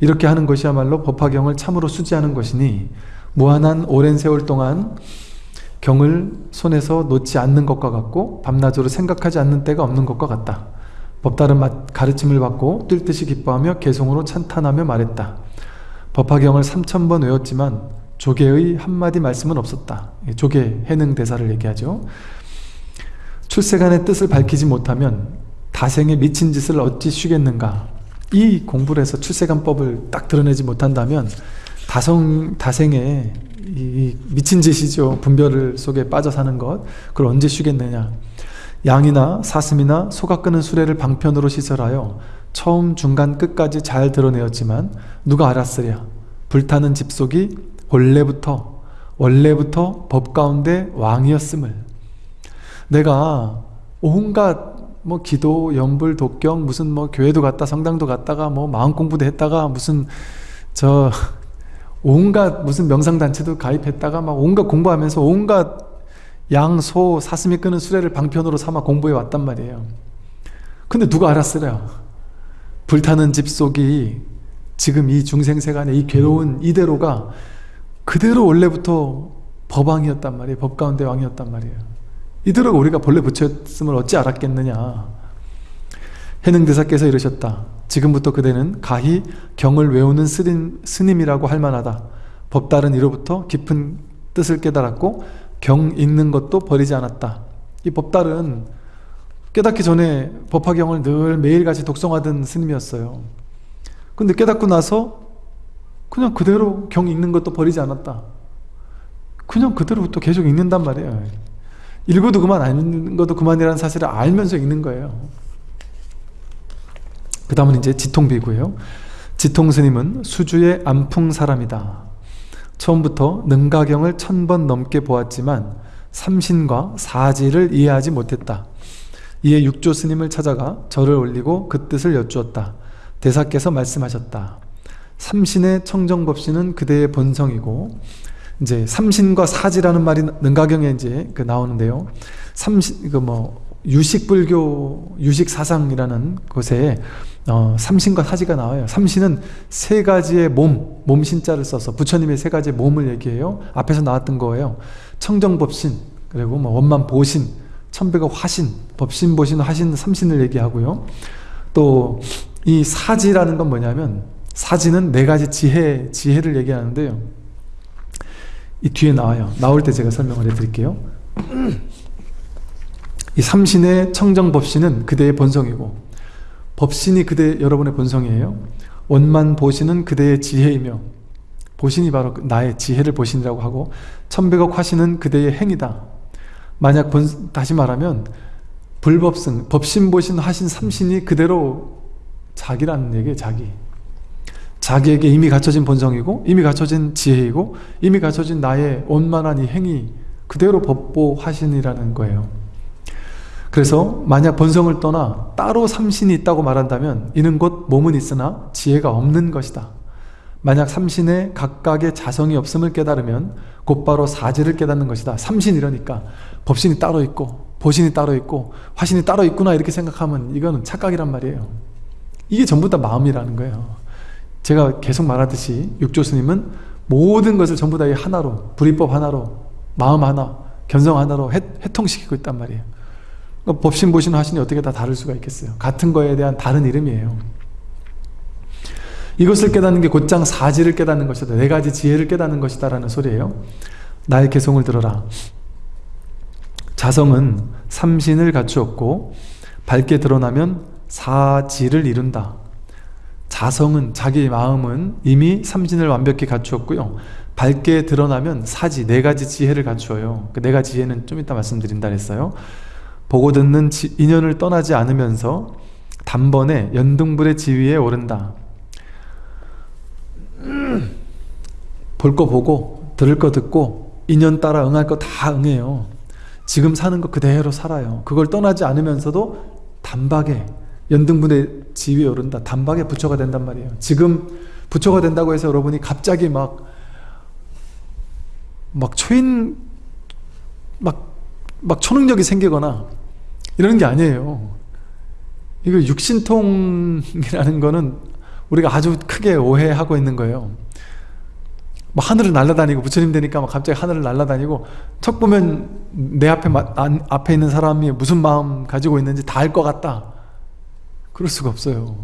이렇게 하는 것이야말로 법화경을 참으로 수지하는 것이니 무한한 오랜 세월 동안 경을 손에서 놓지 않는 것과 같고 밤낮으로 생각하지 않는 때가 없는 것과 같다. 법다른 가르침을 받고 뛸 듯이 기뻐하며 개송으로 찬탄하며 말했다. 법화경을 3천번 외웠지만 조계의 한마디 말씀은 없었다. 조계 해능 대사를 얘기하죠. 출세간의 뜻을 밝히지 못하면 다생의 미친 짓을 어찌 쉬겠는가 이 공부를 해서 출세간법을 딱 드러내지 못한다면 다성, 다생의 이 미친 짓이죠. 분별 속에 빠져 사는 것. 그걸 언제 쉬겠느냐. 양이나 사슴이나 소가 끄는 수레를 방편으로 시설하여 처음 중간 끝까지 잘 드러내었지만 누가 알았으랴. 불타는 집속이 원래부터 원래부터 법 가운데 왕이었음을 내가 온갖 뭐 기도, 연불, 독경 무슨 뭐 교회도 갔다 성당도 갔다가 뭐 마음 공부도 했다가 무슨 저 온갖 무슨 명상단체도 가입했다가 막 온갖 공부하면서 온갖 양, 소, 사슴이 끄는 수레를 방편으로 삼아 공부해 왔단 말이에요. 근데 누가 알았으랴? 불타는 집 속이 지금 이 중생세간의 이 괴로운 이대로가 그대로 원래부터 법왕이었단 말이에요. 법 가운데 왕이었단 말이에요. 이대로가 우리가 본래 부처였음을 어찌 알았겠느냐. 해능대사께서 이러셨다. 지금부터 그대는 가히 경을 외우는 스님, 스님 이라고 할 만하다. 법달은 이로부터 깊은 뜻을 깨달았고 경 읽는 것도 버리지 않았다. 이 법달은 깨닫기 전에 법화경을 늘 매일같이 독송하던 스님이었어요. 근데 깨닫고 나서 그냥 그대로 경 읽는 것도 버리지 않았다. 그냥 그대로부터 계속 읽는단 말이에요. 읽어도 그만 안 읽는 것도 그만이라는 사실을 알면서 읽는 거예요. 그 다음은 이제 지통비구예요. 지통스님은 수주의 안풍 사람이다. 처음부터 능가경을 천 번 넘게 보았지만 삼신과 사지를 이해하지 못했다. 이에 육조 스님을 찾아가 절을 올리고 그 뜻을 여쭈었다. 대사께서 말씀하셨다. 삼신의 청정법신은 그대의 본성이고 이제 삼신과 사지라는 말이 능가경에 이제 그 나오는데요. 삼신 그 뭐 유식 불교 유식 사상이라는 곳에 어, 삼신과 사지가 나와요. 삼신은 세 가지의 몸, 몸신자를 써서 부처님의 세 가지의 몸을 얘기해요. 앞에서 나왔던 거예요. 청정법신, 그리고 뭐 원만보신, 천백의 화신, 법신, 보신, 화신, 삼신을 얘기하고요. 또 이 사지라는 건 뭐냐면 사지는 네 가지 지혜, 지혜를 얘기하는데요. 이 뒤에 나와요. 나올 때 제가 설명을 해드릴게요. *clears throat* 이 삼신의 청정법신은 그대의 본성이고 법신이 그대 여러분의 본성이에요. 원만 보신은 그대의 지혜이며 보신이 바로 나의 지혜를 보신이라고 하고 천백억 화신은 그대의 행이다. 만약 본, 다시 말하면 불법승, 법신 보신 하신 삼신이 그대로 자기라는 얘기예요. 자기. 자기에게 이미 갖춰진 본성이고 이미 갖춰진 지혜이고 이미 갖춰진 나의 원만한 이 행이 그대로 법보 하신이라는 거예요. 그래서 만약 본성을 떠나 따로 삼신이 있다고 말한다면 이는 곧 몸은 있으나 지혜가 없는 것이다. 만약 삼신에 각각의 자성이 없음을 깨달으면 곧바로 사지를 깨닫는 것이다. 삼신 이러니까 법신이 따로 있고 보신이 따로 있고 화신이 따로 있구나 이렇게 생각하면 이거는 착각이란 말이에요. 이게 전부 다 마음이라는 거예요. 제가 계속 말하듯이 육조스님은 모든 것을 전부 다 하나로 불이법 하나로 마음 하나 견성 하나로 해, 통시키고 있단 말이에요. 그러니까 법신, 보신, 화신이 어떻게 다 다를 수가 있겠어요. 같은 거에 대한 다른 이름이에요. 이것을 깨닫는 게 곧장 사지를 깨닫는 것이다. 네 가지 지혜를 깨닫는 것이다 라는 소리예요. 나의 개성을 들어라. 자성은 삼신을 갖추었고 밝게 드러나면 사지를 이룬다. 자성은 자기 마음은 이미 삼신을 완벽히 갖추었고요. 밝게 드러나면 사지, 네 가지 지혜를 갖추어요. 그 네 가지 지혜는 좀 이따 말씀드린다 했어요. 보고 듣는 지, 인연을 떠나지 않으면서 단번에 연등불의 지위에 오른다. 볼 거 보고 들을 거 듣고 인연 따라 응할 거 다 응해요. 지금 사는 거 그대로 살아요. 그걸 떠나지 않으면서도 단박에 연등분의 지위에 오른다. 단박에 부처가 된단 말이에요. 지금 부처가 된다고 해서 여러분이 갑자기 막, 막 초인, 막, 막 초능력이 생기거나 이런 게 아니에요. 이거 육신통이라는 거는 우리가 아주 크게 오해하고 있는 거예요. 뭐 하늘을 날아다니고 부처님 되니까 막 갑자기 하늘을 날아다니고 척 보면 내 앞에 안, 앞에 있는 사람이 무슨 마음 가지고 있는지 다 알 것 같다. 그럴 수가 없어요.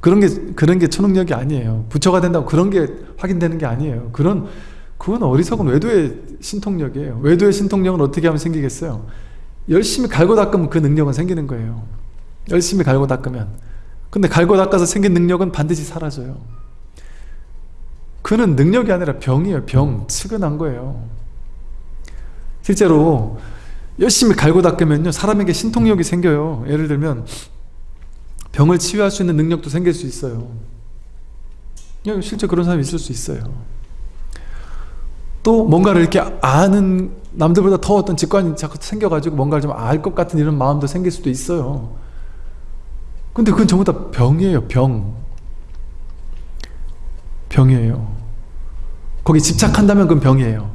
그런 게 그런 게 초능력이 아니에요. 부처가 된다고 그런 게 확인되는 게 아니에요. 그런 그건 어리석은 외도의 신통력이에요. 외도의 신통력은 어떻게 하면 생기겠어요? 열심히 갈고 닦으면 그 능력은 생기는 거예요. 열심히 갈고 닦으면. 근데 갈고 닦아서 생긴 능력은 반드시 사라져요. 그는 능력이 아니라 병이에요. 병. 측은한 거예요. 실제로 열심히 갈고 닦으면요. 사람에게 신통력이 생겨요. 예를 들면 병을 치유할 수 있는 능력도 생길 수 있어요. 실제 그런 사람이 있을 수 있어요. 또 뭔가를 이렇게 아는 남들보다 더 어떤 직관이 자꾸 생겨가지고 뭔가를 좀 알 것 같은 이런 마음도 생길 수도 있어요. 근데 그건 전부 다 병이에요. 병. 병이에요. 거기 집착한다면 그건 병이에요.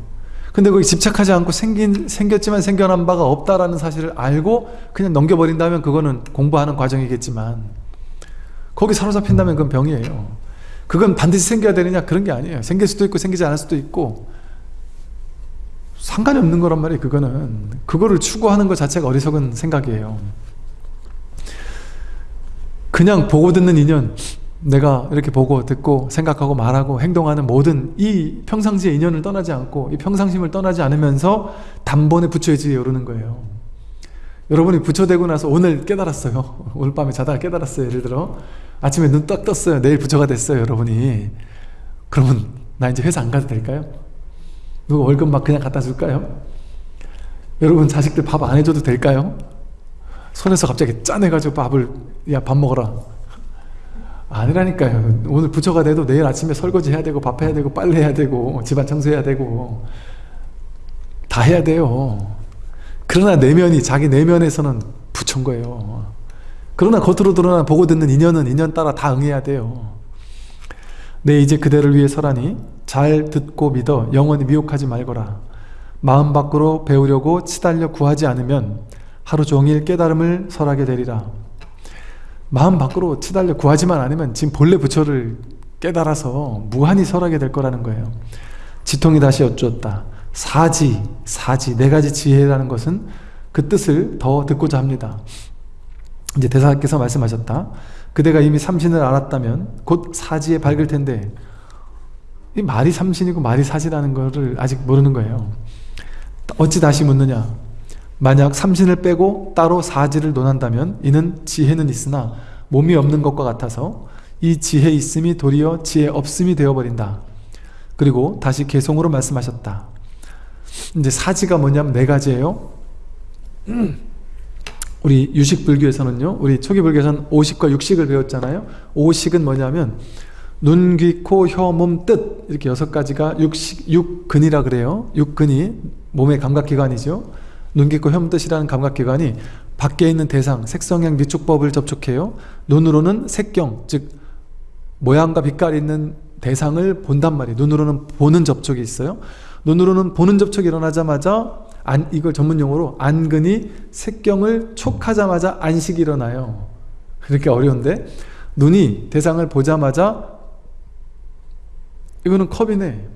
근데 거기 집착하지 않고 생긴, 생겼지만 생겨난 바가 없다라는 사실을 알고 그냥 넘겨버린다면 그거는 공부하는 과정이겠지만 거기 사로잡힌다면 그건 병이에요. 그건 반드시 생겨야 되느냐 그런 게 아니에요. 생길 수도 있고 생기지 않을 수도 있고 상관이 없는 거란 말이에요. 그거는 그거를 추구하는 것 자체가 어리석은 생각이에요. 그냥 보고 듣는 인연 내가 이렇게 보고 듣고 생각하고 말하고 행동하는 모든 이 평상시의 인연을 떠나지 않고 이 평상심을 떠나지 않으면서 단번에 부처의 지에 오르는 거예요 여러분이 부처되고 나서 오늘 깨달았어요 *laughs* 오늘 밤에 자다가 깨달았어요 예를 들어 아침에 눈 딱 떴어요 내일 부처가 됐어요 여러분이 그러면 나 이제 회사 안 가도 될까요? 누가 월급 막 그냥 갖다 줄까요? 여러분 자식들 밥 안 해줘도 될까요? 손에서 갑자기 짜내가지고 밥을 야 밥 먹어라. 아니라니까요. 오늘 부처가 돼도 내일 아침에 설거지 해야 되고 밥 해야 되고 빨래 해야 되고 집안 청소해야 되고 다 해야 돼요. 그러나 내면이 자기 내면에서는 부처인 거예요. 그러나 겉으로 드러나 보고 듣는 인연은 인연 따라 다 응해야 돼요 내 이제 그대를 위해 서라니 잘 듣고 믿어 영원히 미혹하지 말거라. 마음 밖으로 배우려고 치달려 구하지 않으면 하루 종일 깨달음을 설하게 되리라. 마음 밖으로 치달려 구하지만 않으면 지금 본래 부처를 깨달아서 무한히 설하게 될 거라는 거예요. 지통이 다시 여쭈었다. 사지, 사지, 네 가지 지혜라는 것은 그 뜻을 더 듣고자 합니다. 이제 대사께서 말씀하셨다 그대가 이미 삼신을 알았다면 곧 사지에 밝을 텐데 이 말이 삼신이고 말이 사지라는 것을 아직 모르는 거예요 어찌 다시 묻느냐 만약 삼신을 빼고 따로 사지를 논한다면 이는 지혜는 있으나 몸이 없는 것과 같아서 이 지혜 있음이 도리어 지혜 없음이 되어버린다. 그리고 다시 개성으로 말씀하셨다. 이제 사지가 뭐냐면 네 가지예요. *clears throat* 우리 유식불교에서는요. 우리 초기불교에서는 오식과 육식을 배웠잖아요. 오식은 뭐냐면 눈, 귀, 코, 혀, 몸, 뜻 이렇게 여섯 가지가 육식, 육근이라 그래요. 육근이 몸의 감각기관이죠. 눈깊고 혐뜻이라는 감각기관이 밖에 있는 대상, 색성향 미촉법을 접촉해요. 눈으로는 색경, 즉 모양과 빛깔이 있는 대상을 본단 말이에요. 눈으로는 보는 접촉이 있어요. 눈으로는 보는 접촉이 일어나자마자 안, 이걸 전문 용어로 안근이 색경을 촉하자마자 안식이 일어나요. 그렇게 어려운데? 눈이 대상을 보자마자 이거는 컵이네.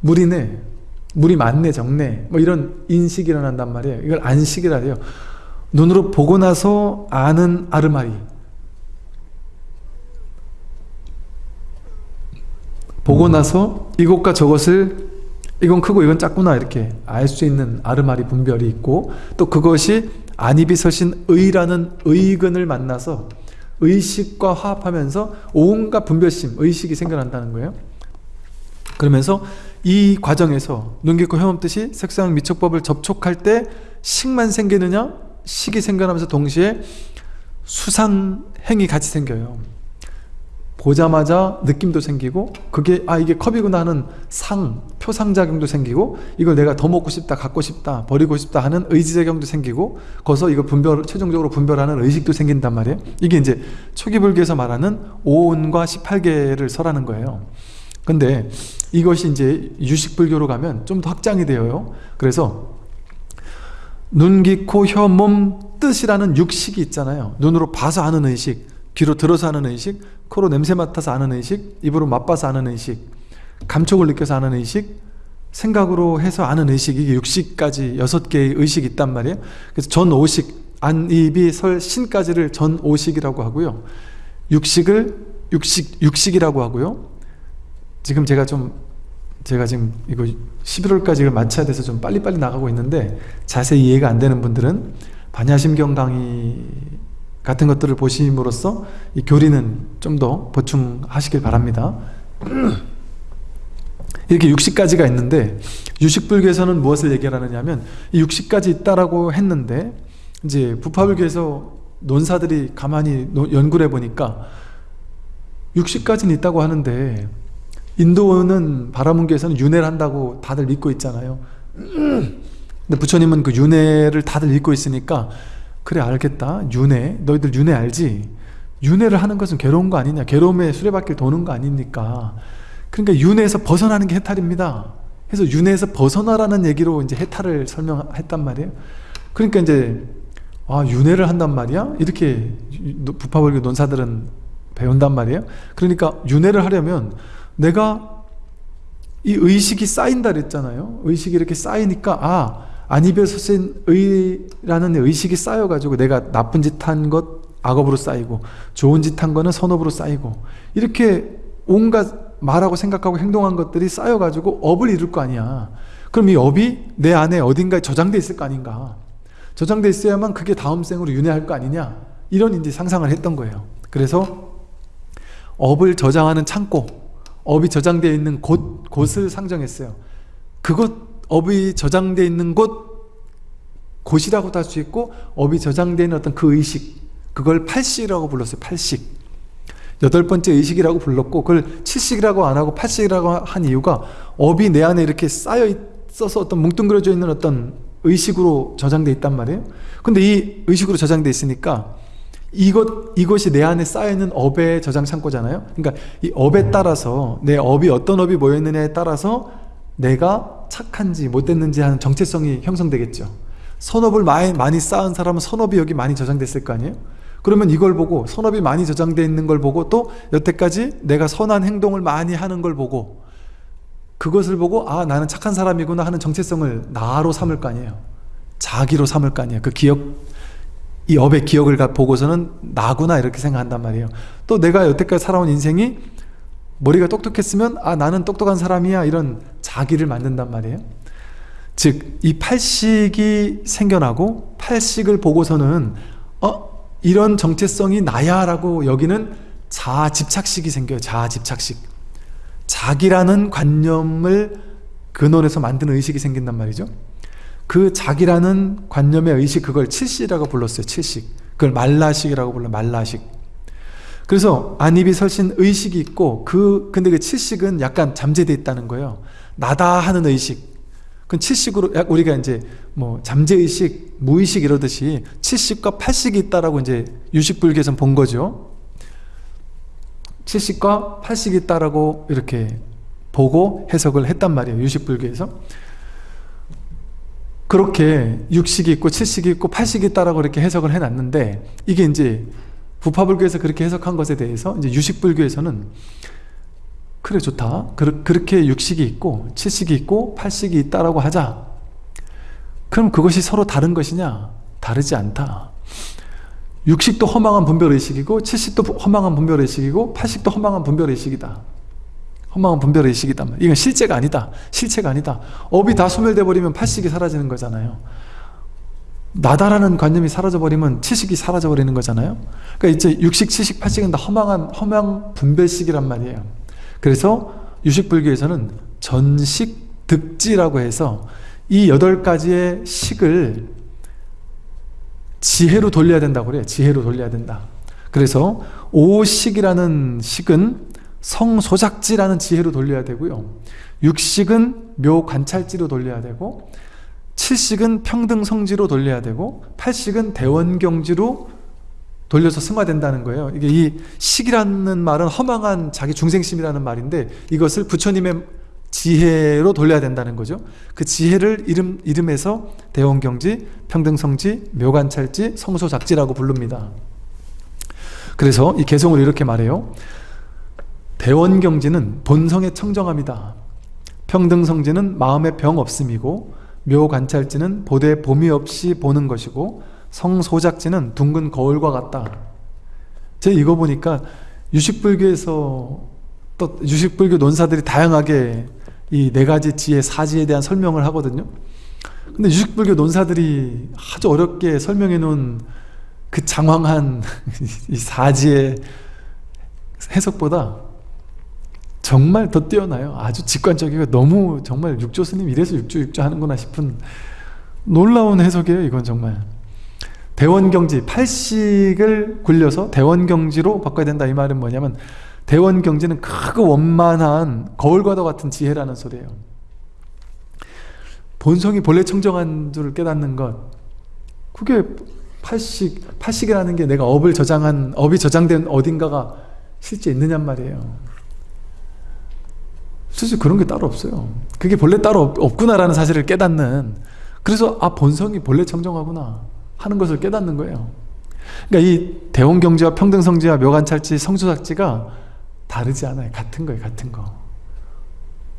물이네. 물이 많네 적네. 뭐 이런 인식이 일어난단 말이에요. 이걸 안식이라 해요. 눈으로 보고 나서 아는 아르마리. 보고 나서 이것과 저것을 이건 크고 이건 작구나 이렇게 알 수 있는 아르마리 분별이 있고 또 그것이 안입이 서신 의라는 의근을 만나서 의식과 화합하면서 온갖 분별심, 의식이 생겨난다는 거예요. 그러면서 이 과정에서 눈깊고 혐없듯이 색상 미촉법을 접촉할 때 식만 생기느냐? 식이 생겨나면서 동시에 수상행이 같이 생겨요 보자마자 느낌도 생기고 그게 아 이게 컵이구나 하는 상, 표상작용도 생기고 이걸 내가 더 먹고 싶다, 갖고 싶다, 버리고 싶다 하는 의지작용도 생기고 거기서 이거 분별, 최종적으로 분별하는 의식도 생긴단 말이에요. 이게 이제 초기 불교에서 말하는 오온과 18개를 설하는 거예요. 근데 이것이 이제 유식불교로 가면 좀 더 확장이 되어요. 그래서 눈, 귀, 코, 혀, 몸, 뜻이라는 육식이 있잖아요. 눈으로 봐서 아는 의식 귀로 들어서 하는 의식 코로 냄새 맡아서 아는 의식 입으로 맛봐서 아는 의식 감촉을 느껴서 아는 의식 생각으로 해서 아는 의식 이게 육식까지 여섯 개의 의식이 있단 말이에요. 그래서 전오식 안, 입이, 설, 신까지를 전오식이라고 하고요. 육식을 육식, 육식이라고 하고요. 지금 제가 좀 제가 지금 이거 11월까지 마쳐야 돼서 좀 빨리빨리 나가고 있는데 자세히 이해가 안 되는 분들은 반야심경 강의 같은 것들을 보심으로써 이 교리는 좀 더 보충하시길 바랍니다. *clears throat* 이렇게 60가지가 있는데 유식불교에서는 무엇을 얘기하느냐 하면 이 60가지 있다라고 했는데 이제 부파불교에서 논사들이 가만히 연구를 해보니까 60가지는 있다고 하는데 인도는 바라문교에서는 윤회를 한다고 다들 믿고 있잖아요 *clears throat* 근데 부처님은 그 윤회를 다들 믿고 있으니까 그래 알겠다. 윤회. 너희들 윤회 알지? 윤회를 하는 것은 괴로운 거 아니냐? 괴로움에 수레바퀴를 도는 거 아닙니까? 그러니까 윤회에서 벗어나는 게 해탈입니다. 그래서 윤회에서 벗어나라는 얘기로 이제 해탈을 설명했단 말이에요. 그러니까 이제 아 윤회를 한단 말이야? 이렇게 부파불교 논사들은 배운단 말이에요. 그러니까 윤회를 하려면 내가 이 의식이 쌓인다 그랬잖아요. 의식이 이렇게 쌓이니까 아 안입에서 쓴 의라는 의식이 쌓여가지고 내가 나쁜 짓 한 것 악업으로 쌓이고 좋은 짓 한 거는 선업으로 쌓이고 이렇게 온갖 말하고 생각하고 행동한 것들이 쌓여가지고 업을 이룰 거 아니야. 그럼 이 업이 내 안에 어딘가에 저장돼 있을 거 아닌가? 저장돼 있어야만 그게 다음 생으로 윤회할 거 아니냐? 이런 이제 상상을 했던 거예요. 그래서 업을 저장하는 창고 업이 저장되어 있는 곳, 곳을 상정했어요. 그곳 업이 저장되어 있는 곳 곳이라고도 할 수 있고 업이 저장되어 있는 어떤 그 의식 그걸 팔식이라고 불렀어요 팔식. 여덟 번째 의식이라고 불렀고 그걸 칠식이라고 안 하고 팔식이라고 한 이유가 업이 내 안에 이렇게 쌓여 있어서 어떤 뭉뚱그려져 있는 어떤 의식으로 저장되어 있단 말이에요. 근데 이 의식으로 저장되어 있으니까 이것, 이것이 내 안에 쌓여있는 업의 저장 창고잖아요. 그러니까 이 업에 따라서 내 업이 어떤 업이 모여있느냐에 따라서 내가 착한지 못됐는지 하는 정체성이 형성되겠죠. 선업을 많이, 많이 쌓은 사람은 선업이 여기 많이 저장됐을 거 아니에요? 그러면 이걸 보고 선업이 많이 저장되어 있는 걸 보고 또 여태까지 내가 선한 행동을 많이 하는 걸 보고 그것을 보고 아 나는 착한 사람이구나 하는 정체성을 나로 삼을 거 아니에요. 자기로 삼을 거 아니에요. 그 기억 이 업의 기억을 보고서는 나구나 이렇게 생각한단 말이에요. 또 내가 여태까지 살아온 인생이 머리가 똑똑했으면 아 나는 똑똑한 사람이야 이런 자기를 만든단 말이에요. 즉 이 팔식이 생겨나고 팔식을 보고서는 어 이런 정체성이 나야 라고 여기는 자아 집착식이 생겨요 자아 집착식. 자기라는 관념을 근원에서 만드는 의식이 생긴단 말이죠. 그 자기라는 관념의 의식 그걸 칠시라고 불렀어요 칠식. 그걸 말라식이라고 불러 말라식 그래서 안입이 설신 의식이 있고 그 근데 그 칠식은 약간 잠재되어 있다는 거예요. 나다 하는 의식. 그 칠식으로 우리가 이제 뭐 잠재 의식, 무의식 이러듯이 칠식과 팔식이 있다라고 이제 유식 불교에서 본 거죠. 칠식과 팔식이 있다라고 이렇게 보고 해석을 했단 말이에요 유식 불교에서. 그렇게 육식이 있고 칠식이 있고 팔식이 있다라고 이렇게 해석을 해놨는데 이게 이제 부파불교에서 그렇게 해석한 것에 대해서 이제 유식불교에서는 그래 좋다. 그, 그렇게 육식이 있고 칠식이 있고 팔식이 있다라고 하자. 그럼 그것이 서로 다른 것이냐? 다르지 않다. 육식도 허망한 분별의식이고 칠식도 허망한 분별의식이고 팔식도 허망한 분별의식이다. 허망한 분별의식이다. 이건 실제가 아니다. 실체가 아니다. 업이 다 소멸돼 버리면 팔식이 사라지는 거잖아요 나다라는 관념이 사라져버리면 치식이 사라져버리는 거잖아요. 그러니까 이제 육식, 치식, 팔식은 다 허망한 허망 분별식이란 말이에요. 그래서 유식불교에서는 전식, 득지라고 해서 이 여덟 가지의 식을 지혜로 돌려야 된다고 그래요. 지혜로 돌려야 된다. 그래서 오식이라는 식은 성소작지라는 지혜로 돌려야 되고요. 육식은 묘관찰지로 돌려야 되고 칠식은 평등성지로 돌려야 되고 팔식은 대원경지로 돌려서 승화된다는 거예요. 이게 이 식이라는 말은 허망한 자기 중생심이라는 말인데 이것을 부처님의 지혜로 돌려야 된다는 거죠. 그 지혜를 이름, 이름에서 대원경지, 평등성지, 묘관찰지, 성소작지라고 부릅니다. 그래서 이 개성을 이렇게 말해요. 대원경지는 본성의 청정함이다. 평등성지는 마음의 병 없음이고 묘관찰지는 보대 봄이 없이 보는 것이고 성소작지는 둥근 거울과 같다. 제가 이거 보니까 유식불교에서 또 유식불교 논사들이 다양하게 이 네 가지 지혜 사지에 대한 설명을 하거든요. 근데 유식불교 논사들이 아주 어렵게 설명해 놓은 그 장황한 *laughs* 이 사지의 해석보다 정말 더 뛰어나요. 아주 직관적이고 너무 정말 육조 스님 이래서 육조 육조 하는구나 싶은 놀라운 해석이에요. 이건 정말. 대원경지, 팔식을 굴려서 대원경지로 바꿔야 된다 이 말은 뭐냐면 대원경지는 크고 원만한 거울과도 같은 지혜라는 소리예요. 본성이 본래 청정한 줄을 깨닫는 것 그게 팔식, 팔식이라는 게 내가 업을 저장한 업이 저장된 어딘가가 실제 있느냔 말이에요. 사실 그런 게 따로 없어요. 그게 본래 따로 없 구나라는 사실을 깨닫는 그래서 아 본성이 본래 청정하구나 하는 것을 깨닫는 거예요. 그러니까 이 대원경지와 평등성지와 묘관찰지, 성수삭지가 다르지 않아요. 같은 거예요. 같은 거.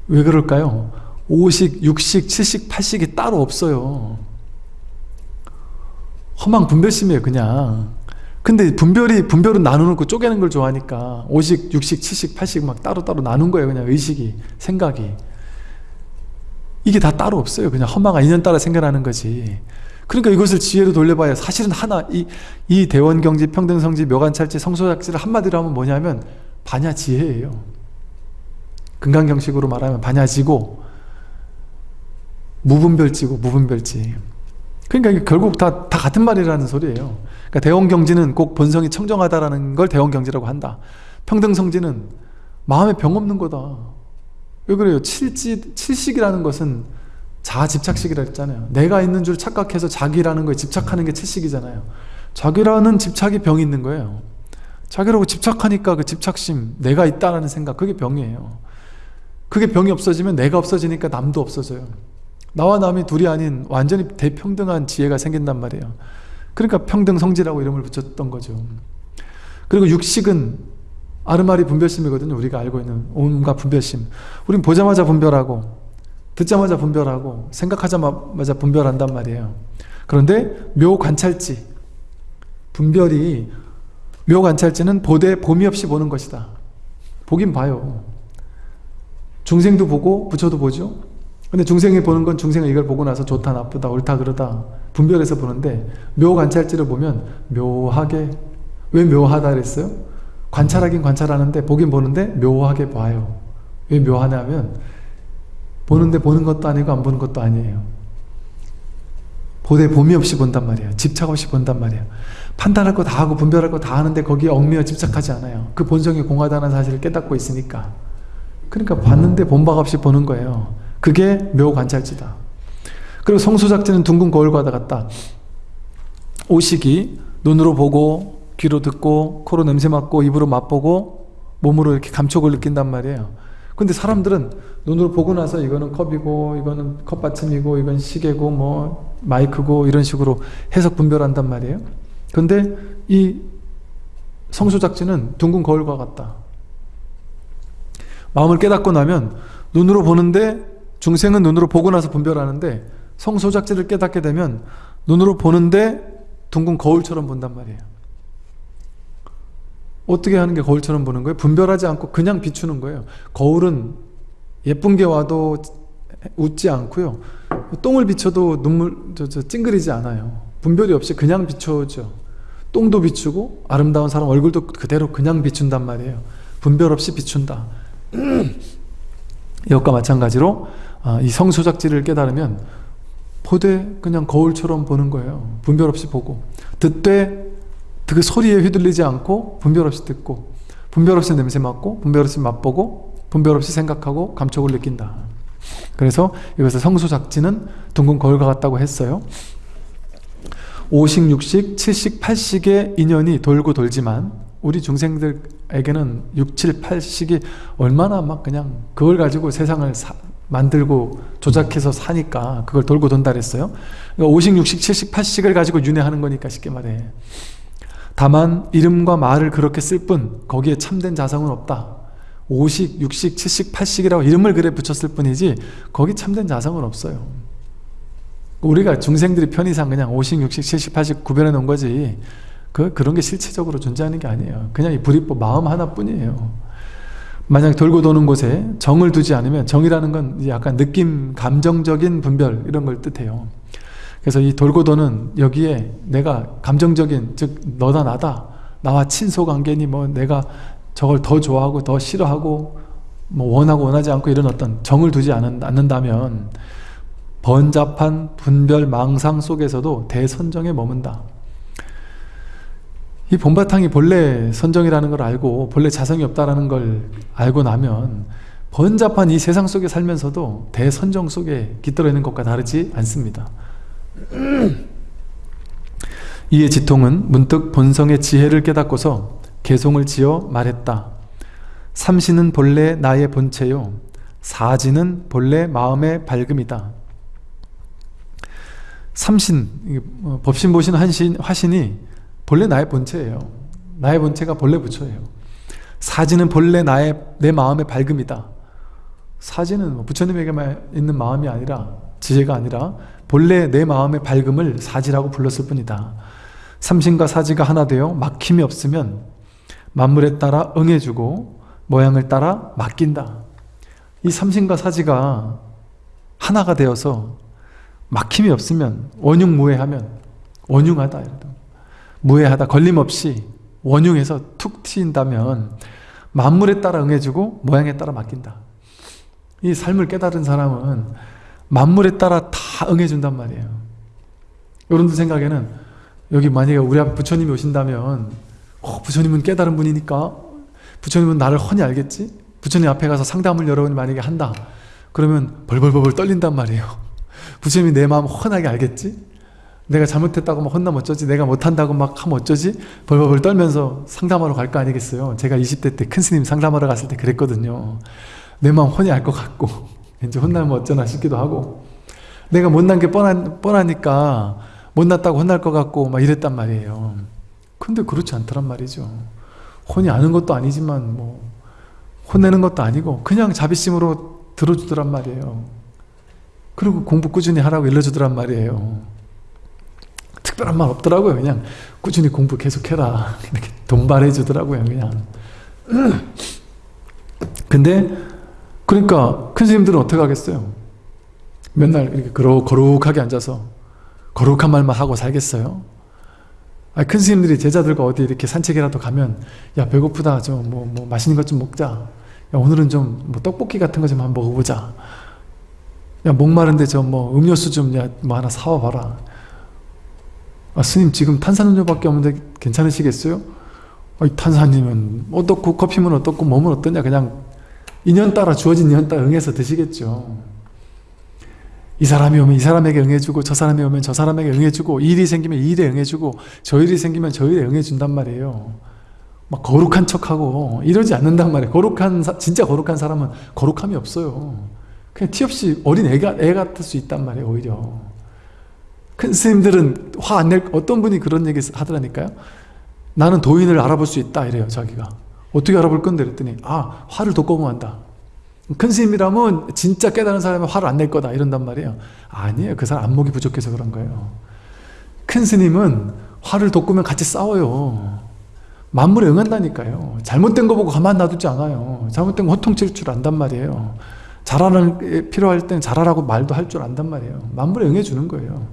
왜 그럴까요? 5식, 6식, 7식, 8식이 따로 없어요. 허망 분별심이에요. 그냥. 근데 분별이 분별은 나누는 쪼개는 걸 좋아하니까 5식, 6식, 7식, 8식 막 따로따로 나눈 거예요. 그냥 의식이, 생각이. 이게 다 따로 없어요. 그냥 허망한 인연 따라 생겨나는 거지. 그러니까 이것을 지혜로 돌려봐야 사실은 하나 이, 이 대원경지, 평등성지, 묘관찰지, 성소작지를 한마디로 하면 뭐냐면 반야지혜예요. 금강경식으로 말하면 반야지고 무분별지고 무분별지. 그러니까 결국 다, 다 같은 말이라는 소리예요. 그러니까 대원경지는 꼭 본성이 청정하다라는 걸 대원경지라고 한다. 평등성지는 마음에 병 없는 거다. 왜 그래요? 칠지, 칠식이라는 것은 자아 집착식이라 했잖아요. 내가 있는 줄 착각해서 자기라는 거에 집착하는 게 칠식이잖아요. 자기라는 집착이 병이 있는 거예요. 자기라고 집착하니까 그 집착심, 내가 있다라는 생각, 그게 병이에요. 그게 병이 없어지면 내가 없어지니까 남도 없어져요. 나와 남이 둘이 아닌 완전히 대평등한 지혜가 생긴단 말이에요. 그러니까 평등성지라고 이름을 붙였던 거죠. 그리고 육식은 아르마리 분별심이거든요. 우리가 알고 있는 온갖 분별심. 우린 보자마자 분별하고 듣자마자 분별하고 생각하자마자 분별한단 말이에요. 그런데 묘관찰지 분별이 묘관찰지는 보되 봄이 없이 보는 것이다. 보긴 봐요. 중생도 보고 부처도 보죠. 근데 중생이 보는 건 중생은 이걸 보고 나서 좋다 나쁘다 옳다 그러다 분별해서 보는데 묘관찰지를 보면 묘하게 왜 묘하다 그랬어요? 관찰하긴 관찰하는데 보긴 보는데 묘하게 봐요. 왜 묘하냐면 보는데 보는 것도 아니고 안 보는 것도 아니에요. 보되 봄이 없이 본단 말이에요. 집착 없이 본단 말이에요. 판단할 거 다 하고 분별할 거 다 하는데 거기에 얽매여 집착하지 않아요. 그 본성이 공하다는 사실을 깨닫고 있으니까. 그러니까 봤는데 본박 없이 보는 거예요. 그게 묘관찰지다. 그리고 성수작지는 둥근 거울과 같다. 오식이 눈으로 보고 귀로 듣고 코로 냄새 맡고 입으로 맛보고 몸으로 이렇게 감촉을 느낀단 말이에요. 근데 사람들은 눈으로 보고 나서 이거는 컵이고 이거는 컵받침이고 이건 시계고 뭐 마이크고 이런 식으로 해석 분별한단 말이에요. 근데 이 성수작지는 둥근 거울과 같다. 마음을 깨닫고 나면 눈으로 보는데 중생은 눈으로 보고 나서 분별하는데 성소작지를 깨닫게 되면 눈으로 보는데 둥근 거울처럼 본단 말이에요. 어떻게 하는 게 거울처럼 보는 거예요? 분별하지 않고 그냥 비추는 거예요. 거울은 예쁜 게 와도 웃지 않고요. 똥을 비춰도 눈물 저, 저 찡그리지 않아요. 분별이 없이 그냥 비춰오죠. 똥도 비추고 아름다운 사람 얼굴도 그대로 그냥 비춘단 말이에요. 분별 없이 비춘다. *clears throat* 이것과 마찬가지로 아, 이 성소작지를 깨달으면 보되 그냥 거울처럼 보는 거예요. 분별 없이 보고 듣되 그 소리에 휘둘리지 않고 분별 없이 듣고 분별 없이 냄새 맡고 분별 없이 맛보고 분별 없이 생각하고 감촉을 느낀다. 그래서 이것을 성수작지는 둥근 거울과 같다고 했어요. 오식, 육식, 칠식, 팔식의 인연이 돌고 돌지만 우리 중생들에게는 6, 7, 8식이 얼마나 막 그냥 그걸 가지고 세상을 사, 만들고 조작해서 사니까 그걸 돌고 돈다 그랬어요. 그러니까 5식, 6식, 7식, 8식을 가지고 윤회하는 거니까 쉽게 말해. 다만 이름과 말을 그렇게 쓸 뿐 거기에 참된 자성은 없다. 5식, 6식, 7식, 8식이라고 이름을 그래 붙였을 뿐이지 거기 참된 자성은 없어요. 우리가 중생들이 편의상 그냥 5식, 6식, 7식, 8식 구별해 놓은 거지 그, 그런 게 실체적으로 존재하는 게 아니에요. 그냥 이 불이법 마음 하나뿐이에요. 만약 돌고 도는 곳에 정을 두지 않으면 정이라는 건 약간 느낌, 감정적인 분별 이런 걸 뜻해요. 그래서 이 돌고 도는 여기에 내가 감정적인 즉 너다 나다 나와 친소관계니 뭐 내가 저걸 더 좋아하고 더 싫어하고 뭐 원하고 원하지 않고 이런 어떤 정을 두지 않는다면 번잡한 분별 망상 속에서도 대선정에 머문다. 이 본바탕이 본래 선정이라는 걸 알고 본래 자성이 없다라는 걸 알고 나면 번잡한 이 세상 속에 살면서도 대선정 속에 깃들어 있는 것과 다르지 않습니다. *clears throat* 이에 지통은 문득 본성의 지혜를 깨닫고서 개송을 지어 말했다. 삼신은 본래 나의 본체요. 사지는 본래 마음의 밝음이다. 삼신, 뭐 법신, 보신, 한신, 화신이 본래 나의 본체예요. 나의 본체가 본래 부처예요. 사지는 본래 나의 내 마음의 밝음이다. 사지는 뭐 부처님에게만 있는 마음이 아니라 지혜가 아니라 본래 내 마음의 밝음을 사지라고 불렀을 뿐이다. 삼신과 사지가 하나 되어 막힘이 없으면 만물에 따라 응해주고 모양을 따라 맡긴다. 이 삼신과 사지가 하나가 되어서 막힘이 없으면 원흉무해하면 원흉하다 무해하다 걸림없이 원흉해서 툭 튀인다면 만물에 따라 응해주고 모양에 따라 맡긴다. 이 삶을 깨달은 사람은 만물에 따라 다 응해준단 말이에요. 여러분들 생각에는 여기 만약에 우리 앞에 부처님이 오신다면 어, 부처님은 깨달은 분이니까 부처님은 나를 훤히 알겠지? 부처님 앞에 가서 상담을 여러분이 만약에 한다. 그러면 벌벌벌벌 떨린단 말이에요. 부처님이 내 마음 훤하게 알겠지? 내가 잘못했다고 막 혼나면 어쩌지? 내가 못한다고 막 하면 어쩌지? 벌벌벌 떨면서 상담하러 갈 거 아니겠어요? 제가 20대 때 큰 스님 상담하러 갔을 때 그랬거든요. 내 마음 훤히 알것 같고 *laughs* 이제 혼나면 어쩌나 싶기도 하고 내가 못난 게 뻔한, 뻔하니까 못났다고 혼날 것 같고 막 이랬단 말이에요. 근데 그렇지 않더란 말이죠. 혼이 아는 것도 아니지만 뭐 혼내는 것도 아니고 그냥 자비심으로 들어주더란 말이에요. 그리고 공부 꾸준히 하라고 일러주더란 말이에요. 특별한 말 없더라고요. 그냥 꾸준히 공부 계속해라. 이렇게 돈발해 주더라고요. 그냥. *clears throat* 근데 그러니까 큰 스님들은 어떻게 하겠어요? 맨날 이렇게 거룩, 거룩하게 앉아서 거룩한 말만 하고 살겠어요? 아니, 큰 스님들이 제자들과 어디 이렇게 산책이라도 가면 야 배고프다 좀 뭐 뭐 맛있는 것 좀 먹자 야 오늘은 좀 뭐 떡볶이 같은 거 좀 한번 먹어보자 야 목마른데 저 뭐 음료수 좀 야 뭐 하나 사와 봐라 아 스님 지금 탄산음료밖에 없는데 괜찮으시겠어요? 아 탄산이면 어떻고 커피면 어떻고 몸은 어떠냐? 그냥 인연 따라 주어진 인연 따라 응해서 드시겠죠. 이 사람이 오면 이 사람에게 응해주고 저 사람이 오면 저 사람에게 응해주고 이 일이 생기면 이 일에 응해주고 저 일이 생기면 저 일에 응해준단 말이에요. 막 거룩한 척하고 이러지 않는단 말이에요. 거룩한 진짜 거룩한 사람은 거룩함이 없어요. 그냥 티 없이 어린 애가, 애 같을 수 있단 말이에요 오히려 큰 스님들은 화 안 낼 어떤 분이 그런 얘기 하더라니까요. 나는 도인을 알아볼 수 있다 이래요 자기가. 어떻게 알아볼 건데? 그랬더니 아 화를 돋궈면 한다. 큰 스님이라면 진짜 깨달은 사람은 화를 안 낼 거다 이런단 말이에요. 아니에요. 그 사람 안목이 부족해서 그런 거예요. 큰 스님은 화를 돋구면 같이 싸워요. 만물에 응한다니까요. 잘못된 거 보고 가만 놔두지 않아요. 잘못된 거 호통칠 줄 안단 말이에요. 잘하는 필요할 땐 잘하라고 말도 할 줄 안단 말이에요. 만물에 응해주는 거예요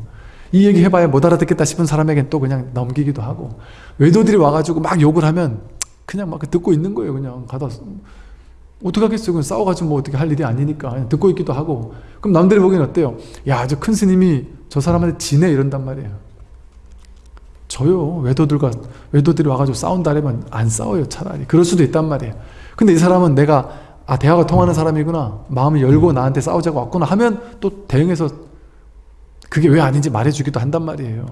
이 얘기 해봐야 못 알아듣겠다 싶은 사람에겐 또 그냥 넘기기도 하고 외도들이 와가지고 막 욕을 하면 그냥 막 듣고 있는 거예요. 그냥 가다 어떡하겠어요? 그냥 싸워가지고 뭐 어떻게 할 일이 아니니까 듣고 있기도 하고. 그럼 남들이 보기엔 어때요? 야 저 큰 스님이 저 사람한테 지네 이런단 말이에요. 저요 외도들과 외도들이 와가지고 싸운다면 안 싸워요 차라리. 그럴 수도 있단 말이에요. 근데 이 사람은 내가 아 대화가 통하는 사람이구나. 마음을 열고 나한테 싸우자고 왔구나 하면 또 대응해서 그게 왜 아닌지 말해주기도 한단 말이에요.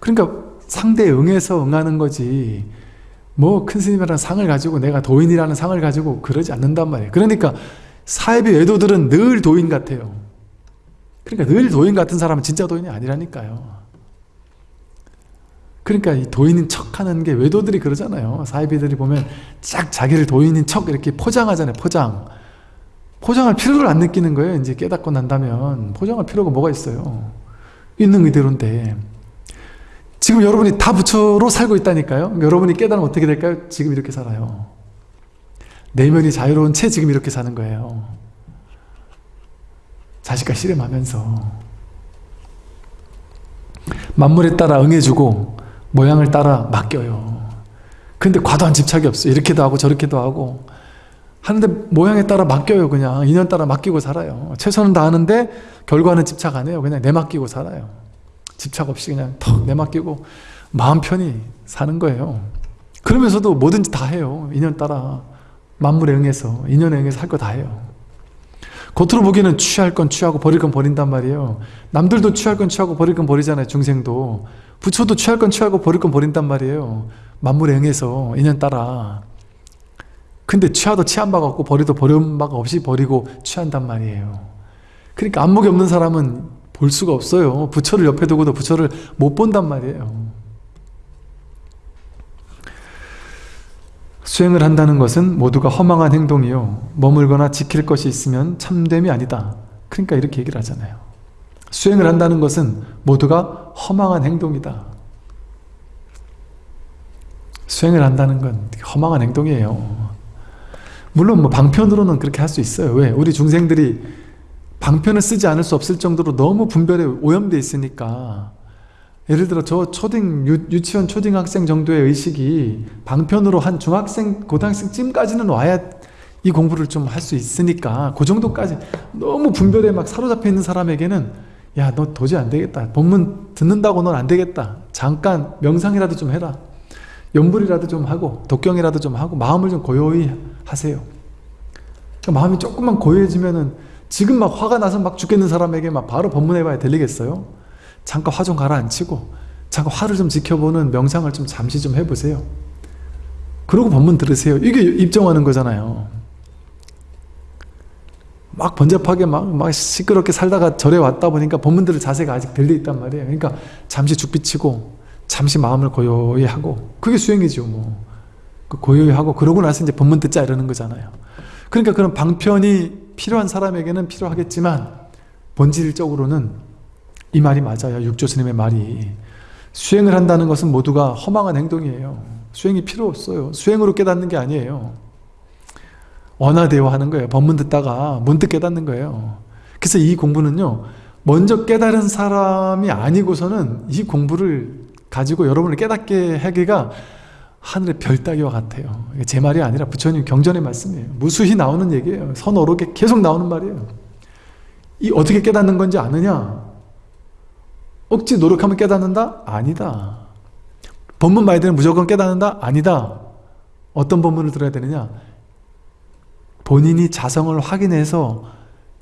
그러니까 상대에 응해서 응하는 거지 뭐 큰 스님이라는 상을 가지고 내가 도인이라는 상을 가지고 그러지 않는단 말이에요. 그러니까 사회비 외도들은 늘 도인 같아요. 그러니까 늘 도인 같은 사람은 진짜 도인이 아니라니까요. 그러니까 이 도인인 척 하는 게 외도들이 그러잖아요. 사회비들이 보면 쫙 자기를 도인인 척 이렇게 포장하잖아요 포장 포장할 필요를 안 느끼는 거예요. 이제 깨닫고 난다면 포장할 필요가 뭐가 있어요? 있는 그대로인데. 지금 여러분이 다 부처로 살고 있다니까요. 여러분이 깨달으면 어떻게 될까요? 지금 이렇게 살아요. 내면이 자유로운 채 지금 이렇게 사는 거예요. 자식과 씨름하면서. 만물에 따라 응해주고 모양을 따라 맡겨요. 근데 과도한 집착이 없어요. 이렇게도 하고 저렇게도 하고 하는데 모양에 따라 맡겨요 그냥. 인연 따라 맡기고 살아요. 최선은 다하는데 결과는 집착 안 해요. 그냥 내맡기고 살아요. 집착 없이 그냥 턱 내맡기고 마음 편히 사는 거예요. 그러면서도 뭐든지 다 해요. 인연 따라 만물에 응해서 인연에 응해서 할 거 다 해요. 겉으로 보기에는 취할 건 취하고 버릴 건 버린단 말이에요. 남들도 취할 건 취하고 버릴 건 버리잖아요 중생도. 부처도 취할 건 취하고 버릴 건 버린단 말이에요. 만물에 응해서 인연 따라 근데 취하도 취한 바가 없고 버리도 버린 바가 없이 버리고 취한단 말이에요. 그러니까 안목이 없는 사람은 볼 수가 없어요. 부처를 옆에 두고도 부처를 못 본단 말이에요. 수행을 한다는 것은 모두가 허망한 행동이요. 머물거나 지킬 것이 있으면 참됨이 아니다. 그러니까 이렇게 얘기를 하잖아요. 수행을 한다는 것은 모두가 허망한 행동이다. 수행을 한다는 건 허망한 행동이에요 물론 뭐 방편으로는 그렇게 할 수 있어요. 왜? 우리 중생들이 방편을 쓰지 않을 수 없을 정도로 너무 분별에 오염되어 있으니까. 예를 들어 저 초등 유, 치원 초등학생 정도의 의식이 방편으로 한 중학생 고등학생쯤까지는 와야 이 공부를 좀 할 수 있으니까 그 정도까지 너무 분별에 막 사로잡혀 있는 사람에게는 야 너 도저히 안 되겠다. 본문 듣는다고 넌 안 되겠다. 잠깐 명상이라도 좀 해라. 연불이라도 좀 하고 독경이라도 좀 하고 마음을 좀 고요히 하세요. 그러니까 마음이 조금만 고요해지면은 지금 막 화가 나서 막 죽겠는 사람에게 막 바로 법문해봐야 들리겠어요? 잠깐 화 좀 가라앉히고 잠깐 화를 좀 지켜보는 명상을 좀 잠시 좀 해보세요. 그러고 법문 들으세요. 이게 입정하는 거잖아요. 막 번잡하게 막, 막 시끄럽게 살다가 절에 왔다 보니까 법문 들을 자세가 아직 덜돼 있단 말이에요. 그러니까 잠시 죽비치고 잠시 마음을 고요히 하고 그게 수행이죠 뭐. 그 고요히 하고 그러고 나서 이제 법문 듣자 이러는 거잖아요. 그러니까 그런 방편이 필요한 사람에게는 필요하겠지만 본질적으로는 이 말이 맞아요. 육조 스님의 말이. 수행을 한다는 것은 모두가 허망한 행동이에요. 수행이 필요 없어요. 수행으로 깨닫는 게 아니에요. 원화대화 하는 거예요. 법문 듣다가 문득 깨닫는 거예요. 그래서 이 공부는요 먼저 깨달은 사람이 아니고서는 이 공부를 가지고 여러분을 깨닫게 하기가 하늘의 별 따기와 같아요. 제 말이 아니라 부처님 경전의 말씀이에요. 무수히 나오는 얘기예요. 선어록에 계속 나오는 말이에요. 이 어떻게 깨닫는 건지 아느냐? 억지 노력하면 깨닫는다? 아니다. 법문 봐야 되는 무조건 깨닫는다? 아니다. 어떤 법문을 들어야 되느냐? 본인이 자성을 확인해서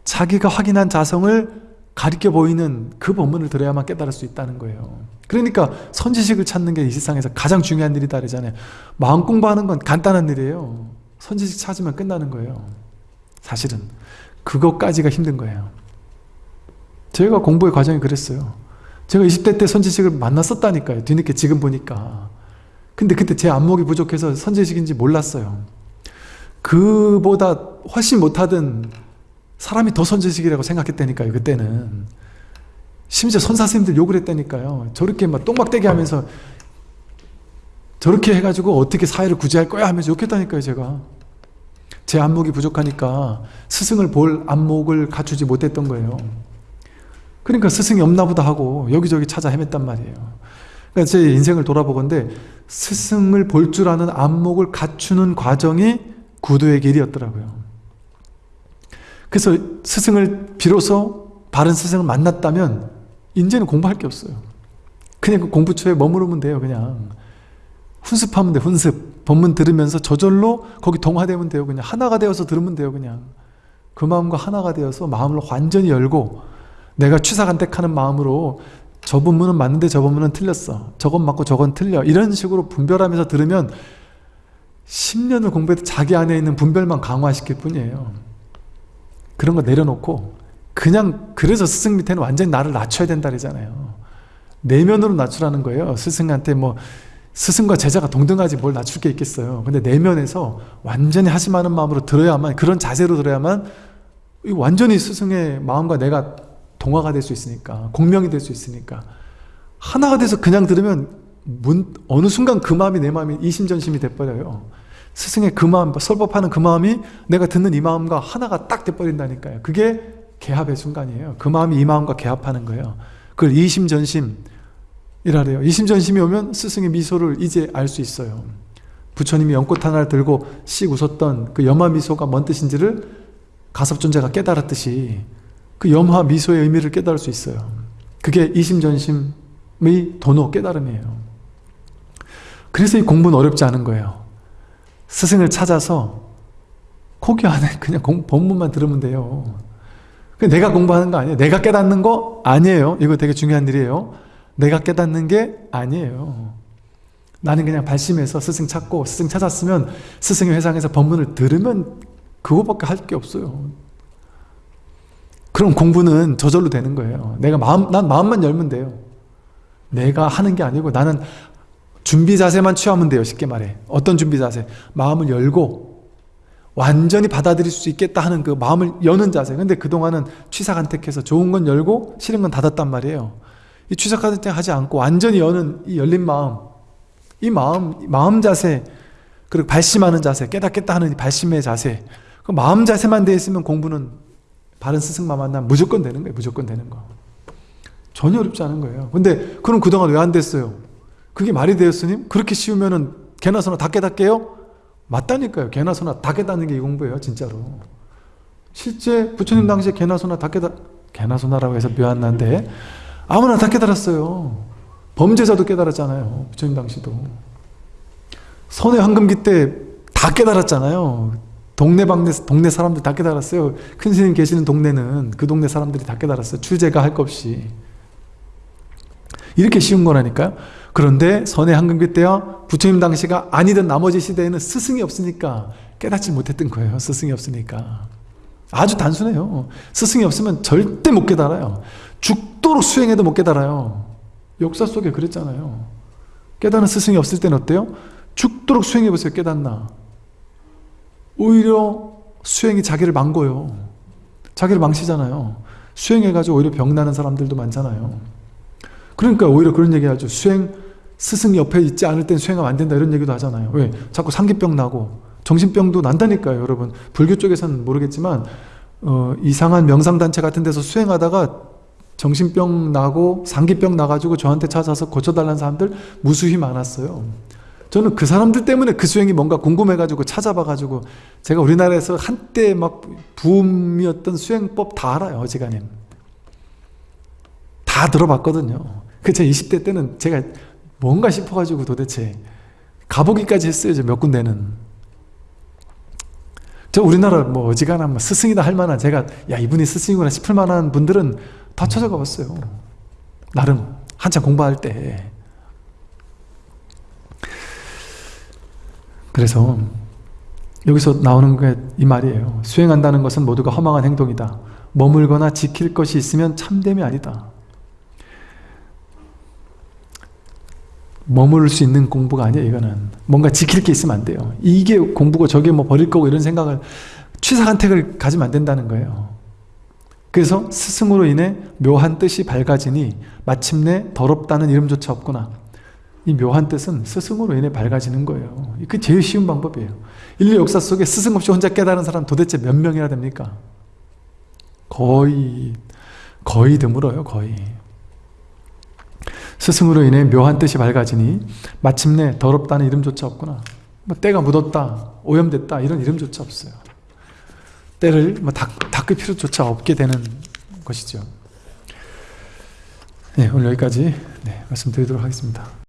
자기가 확인한 자성을 가리켜 보이는 그 법문을 들어야만 깨달을 수 있다는 거예요. 그러니까 선지식을 찾는 게 이 세상에서 가장 중요한 일이다 그러잖아요. 마음 공부하는 건 간단한 일이에요. 선지식 찾으면 끝나는 거예요. 사실은 그것까지가 힘든 거예요. 제가 공부의 과정이 그랬어요. 제가 20대 때 선지식을 만났었다니까요. 뒤늦게 지금 보니까. 근데 그때 제 안목이 부족해서 선지식인지 몰랐어요. 그보다 훨씬 못하던 사람이 더 선지식이라고 생각했다니까요 그때는. 심지어 선사스님들 욕을 했다니까요. 저렇게 막 똥막대기 하면서 저렇게 해가지고 어떻게 사회를 구제할 거야 하면서 욕했다니까요 제가. 제 안목이 부족하니까 스승을 볼 안목을 갖추지 못했던 거예요. 그러니까 스승이 없나 보다 하고 여기저기 찾아 헤맸단 말이에요. 그러니까 제 인생을 돌아보건데 스승을 볼 줄 아는 안목을 갖추는 과정이 구도의 길이었더라고요 그래서 스승을 비로소 바른 스승을 만났다면 이제는 공부할 게 없어요. 그냥 그 공부처에 머무르면 돼요 그냥. 훈습하면 돼 훈습. 본문 들으면서 저절로 거기 동화되면 돼요 그냥. 하나가 되어서 들으면 돼요 그냥. 그 마음과 하나가 되어서 마음을 완전히 열고 내가 취사간택하는 마음으로 저 본문은 맞는데 저 본문은 틀렸어. 저건 맞고 저건 틀려. 이런 식으로 분별하면서 들으면 10년을 공부해도 자기 안에 있는 분별만 강화시킬 뿐이에요 그런 거 내려놓고 그냥 그래서 스승 밑에는 완전히 나를 낮춰야 된다 그러잖아요. 내면으로 낮추라는 거예요. 스승한테 뭐 스승과 제자가 동등하지 뭘 낮출 게 있겠어요. 근데 내면에서 완전히 하심하는 마음으로 들어야만 그런 자세로 들어야만 완전히 스승의 마음과 내가 동화가 될 수 있으니까 공명이 될 수 있으니까 하나가 돼서 그냥 들으면 문, 어느 순간 그 마음이 내 마음이 이심전심이 돼버려요 스승의 그 마음, 설법하는 그 마음이 내가 듣는 이 마음과 하나가 딱 돼버린다니까요. 그게 개합의 순간이에요. 그 마음이 이 마음과 개합하는 거예요. 그걸 이심전심 이라래요. 이심전심이 오면 스승의 미소를 이제 알 수 있어요. 부처님이 연꽃 하나를 들고 씩 웃었던 그 염화 미소가 뭔 뜻인지를 가섭존재가 깨달았듯이 그 염화 미소의 의미를 깨달을 수 있어요. 그게 이심전심의 도노 깨달음이에요. 그래서 이 공부는 어렵지 않은 거예요 스승을 찾아서 고기 안에 *laughs* 그냥 공, 본문만 들으면 돼요. 내가 공부하는 거 아니에요? 내가 깨닫는 거 아니에요? 이거 되게 중요한 일이에요. 내가 깨닫는 게 아니에요. 나는 그냥 발심해서 스승 찾고 스승 찾았으면 스승의 회상에서 법문을 들으면 그거밖에 할 게 없어요. 그럼 공부는 저절로 되는 거예요. 내가 마음, 난 마음만 열면 돼요. 내가 하는 게 아니고 나는 준비 자세만 취하면 돼요 쉽게 말해. 어떤 준비 자세? 마음을 열고 완전히 받아들일 수 있겠다 하는 그 마음을 여는 자세. 근데 그동안은 취사간택해서 좋은 건 열고 싫은 건 닫았단 말이에요. 이 취사간택 하지 않고 완전히 여는 이 열린 마음 이 마음 마음 자세 그리고 발심하는 자세 깨닫겠다 하는 발심의 자세. 그 마음 자세만 돼 있으면 공부는 바른 스승만 만나면 무조건 되는 거예요 무조건 되는 거. 전혀 어렵지 않은 거예요. 근데 그럼 그동안 왜 안 됐어요 그게 말이 돼요 스님? 그렇게 쉬우면은 개나 소나 다 깨닫게요? 맞다니까요 개나 소나 다 깨닫는 게 이 공부예요 진짜로 실제 부처님 당시에 개나 소나 다 깨닫 개나 소나라고 해서 묘한 난데 아무나 다 깨달았어요 범죄자도 깨달았잖아요 부처님 당시도 선의 황금기 때 다 깨달았잖아요 동네 방네 동네 사람들 다 깨달았어요. 큰 스님 계시는 동네는 그 동네 사람들이 다 깨달았어요. 출제가 할 것 없이. 이렇게 쉬운 거라니까요. 그런데 선의 한금기 때와 부처님 당시가 아니던 나머지 시대에는 스승이 없으니까 깨닫지 못했던 거예요. 스승이 없으니까. 아주 단순해요. 스승이 없으면 절대 못 깨달아요. 죽도록 수행해도 못 깨달아요. 역사 속에 그랬잖아요. 깨닫는 스승이 없을 때는 어때요? 죽도록 수행해보세요. 깨닫나. 오히려 수행이 자기를 망고요. 자기를 망치잖아요. 수행해가지고 오히려 병나는 사람들도 많잖아요. 그러니까 오히려 그런 얘기 하죠. 수행, 스승 옆에 있지 않을 땐 수행하면 안 된다 이런 얘기도 하잖아요. 왜? 자꾸 상기병 나고 정신병도 난다니까요 여러분. 불교 쪽에서는 모르겠지만 어, 이상한 명상단체 같은 데서 수행하다가 정신병 나고 상기병 나가지고 저한테 찾아서 고쳐달라는 사람들 무수히 많았어요. 저는 그 사람들 때문에 그 수행이 뭔가 궁금해가지고 찾아봐가지고 제가 우리나라에서 한때 막 붐이었던 수행법 다 알아요 어지간히 다 들어봤거든요 그제 20대 때는 제가 뭔가 싶어가지고 도대체 가보기까지 했어요 몇 군데는 저 우리나라 뭐 어지간한 뭐 스승이다 할 만한 제가 야 이분이 스승이구나 싶을 만한 분들은 다 찾아가 봤어요 나름 한참 공부할 때 그래서 여기서 나오는 게 이 말이에요. 수행한다는 것은 모두가 허망한 행동이다. 머물거나 지킬 것이 있으면 참됨이 아니다. 머무를 수 있는 공부가 아니에요 이거는 뭔가 지킬 게 있으면 안 돼요 이게 공부고 저게 뭐 버릴 거고 이런 생각을 취사간택을 가지면 안 된다는 거예요 그래서 스승으로 인해 묘한 뜻이 밝아지니 마침내 더럽다는 이름조차 없구나 이 묘한 뜻은 스승으로 인해 밝아지는 거예요. 그 제일 쉬운 방법이에요. 인류 역사 속에 스승 없이 혼자 깨달은 사람 도대체 몇 명이나 됩니까? 거의 거의 드물어요. 거의. 스승으로 인해 묘한 뜻이 밝아지니 마침내 더럽다는 이름조차 없구나. 뭐 때가 묻었다, 오염됐다 이런 이름조차 없어요. 때를 뭐 닦, 을 필요조차 없게 되는 것이죠. 네, 오늘 여기까지 네, 말씀드리도록 하겠습니다.